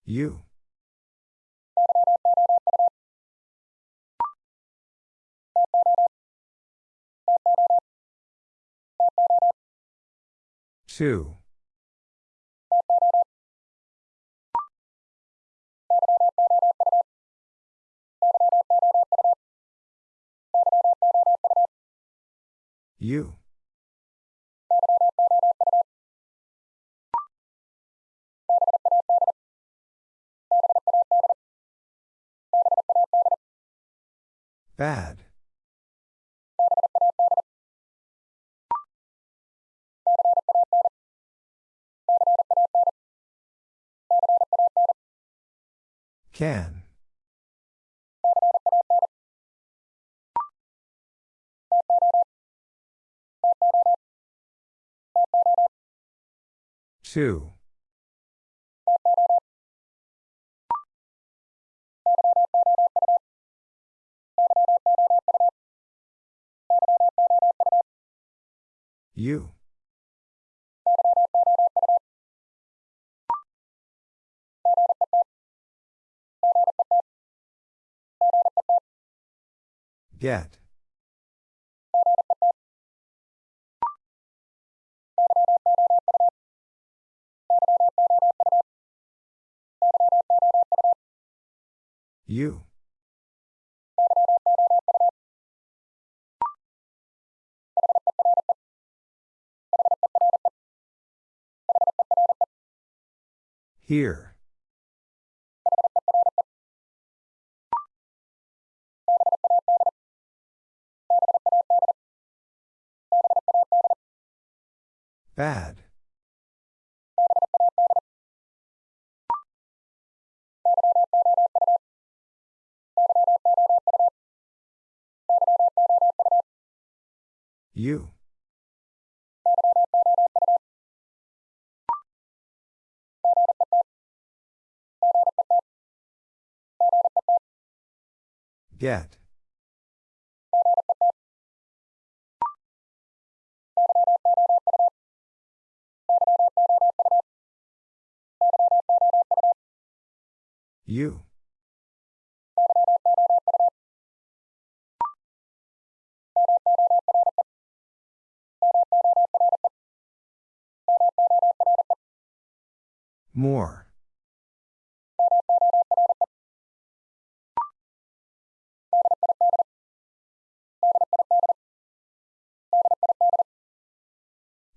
You. Two. You. Bad. Can. Two. You. Get. You. Here. Bad. You. Get. You. More.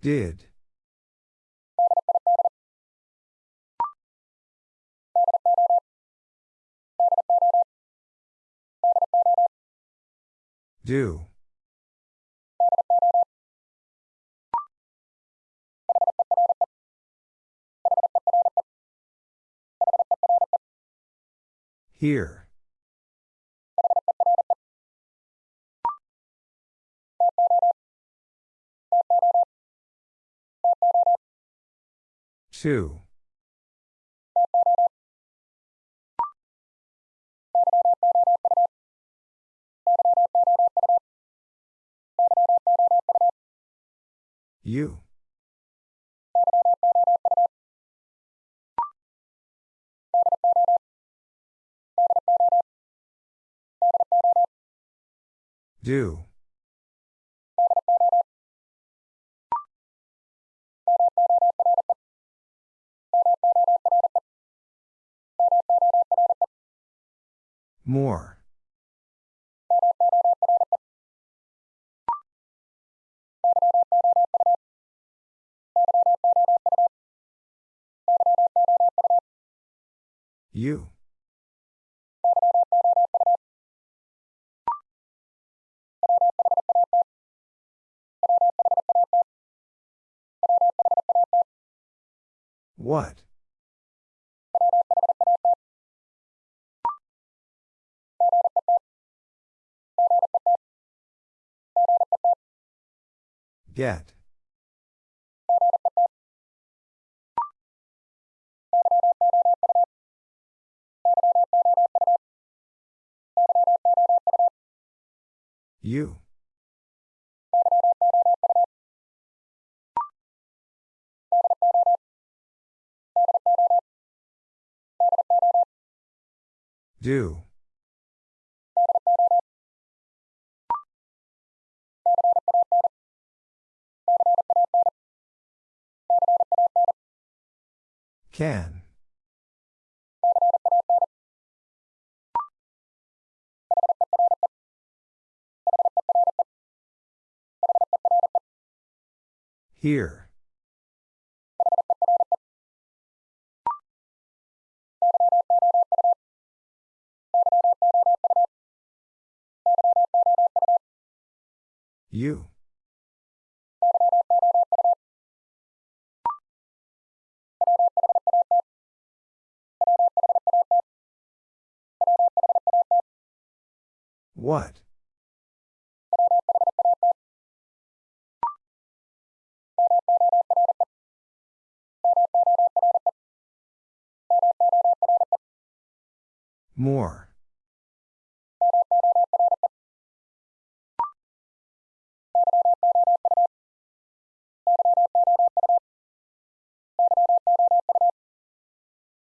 Did. Do. Here. Two. You. Do. More. You. What? Get. You. Do. Can. Here. You. What? More.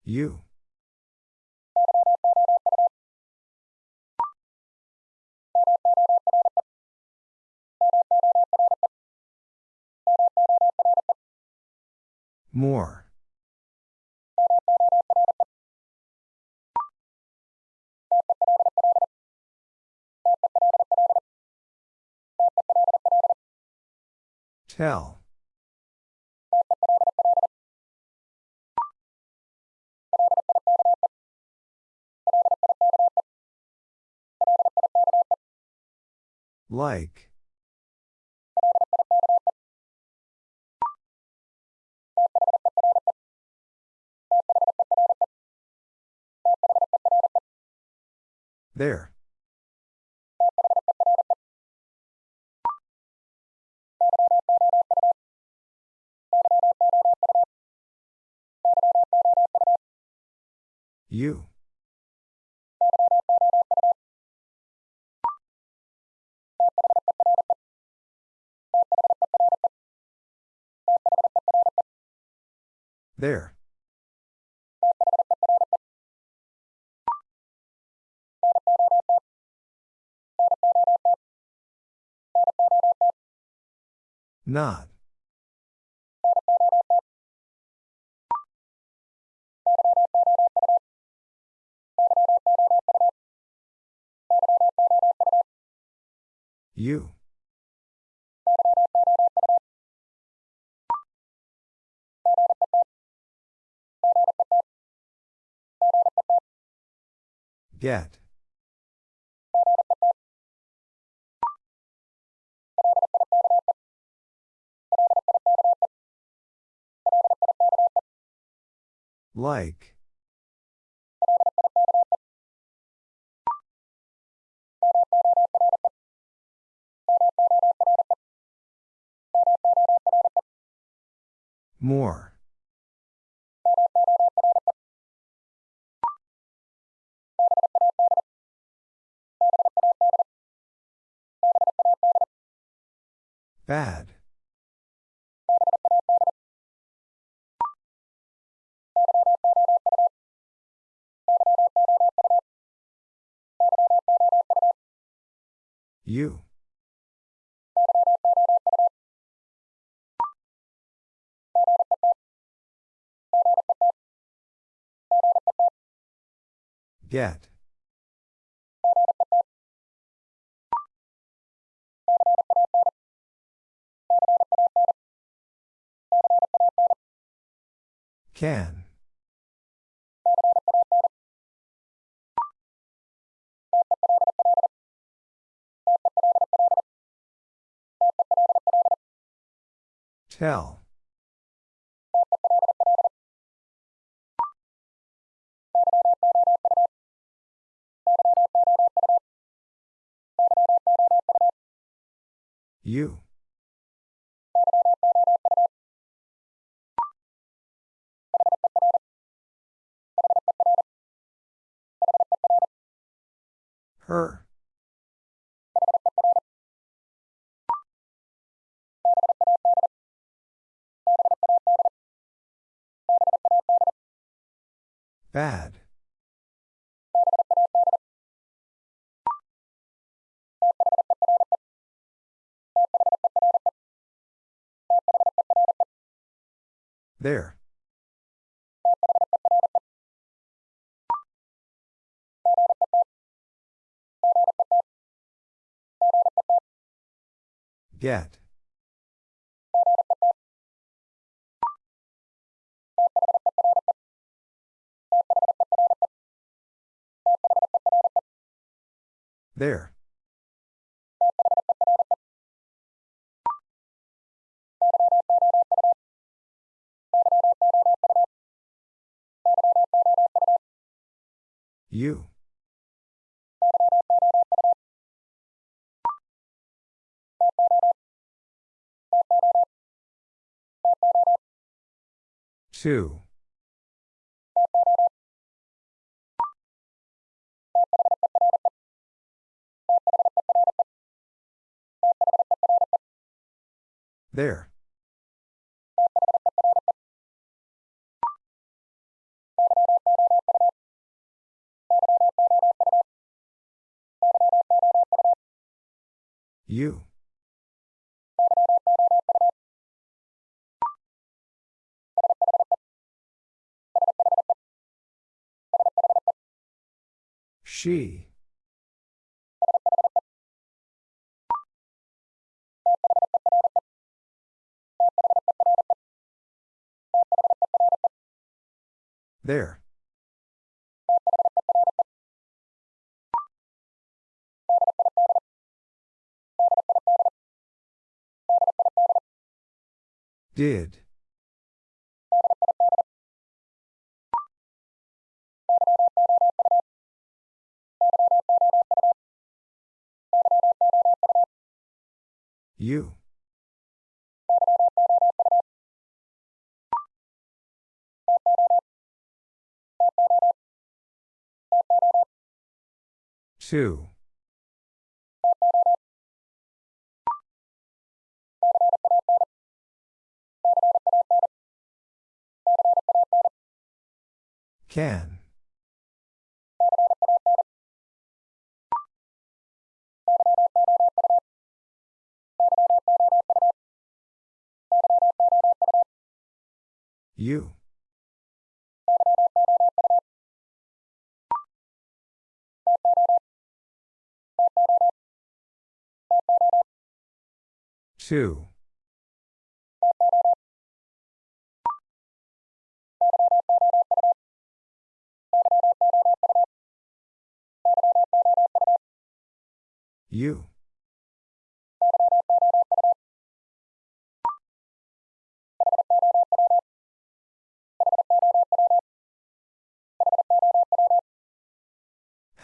You. More. Tell. Like. There. You. There. Not. You. Get. Like. More. Bad. You. Get. Can. Tell. You. Her. Bad. There. Get. There. You. Two. There. You. She. There. Did. You. Two. Can. You. Two. You.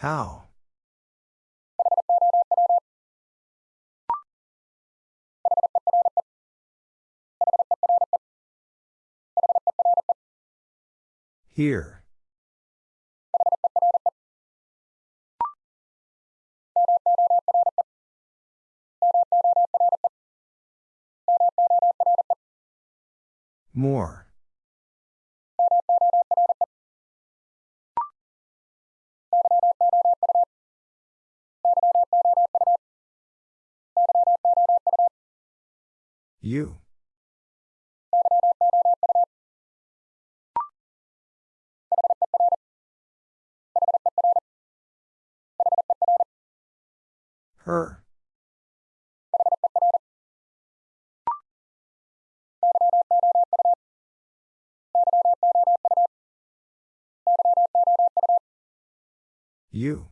How? Here. More. You. Her. You.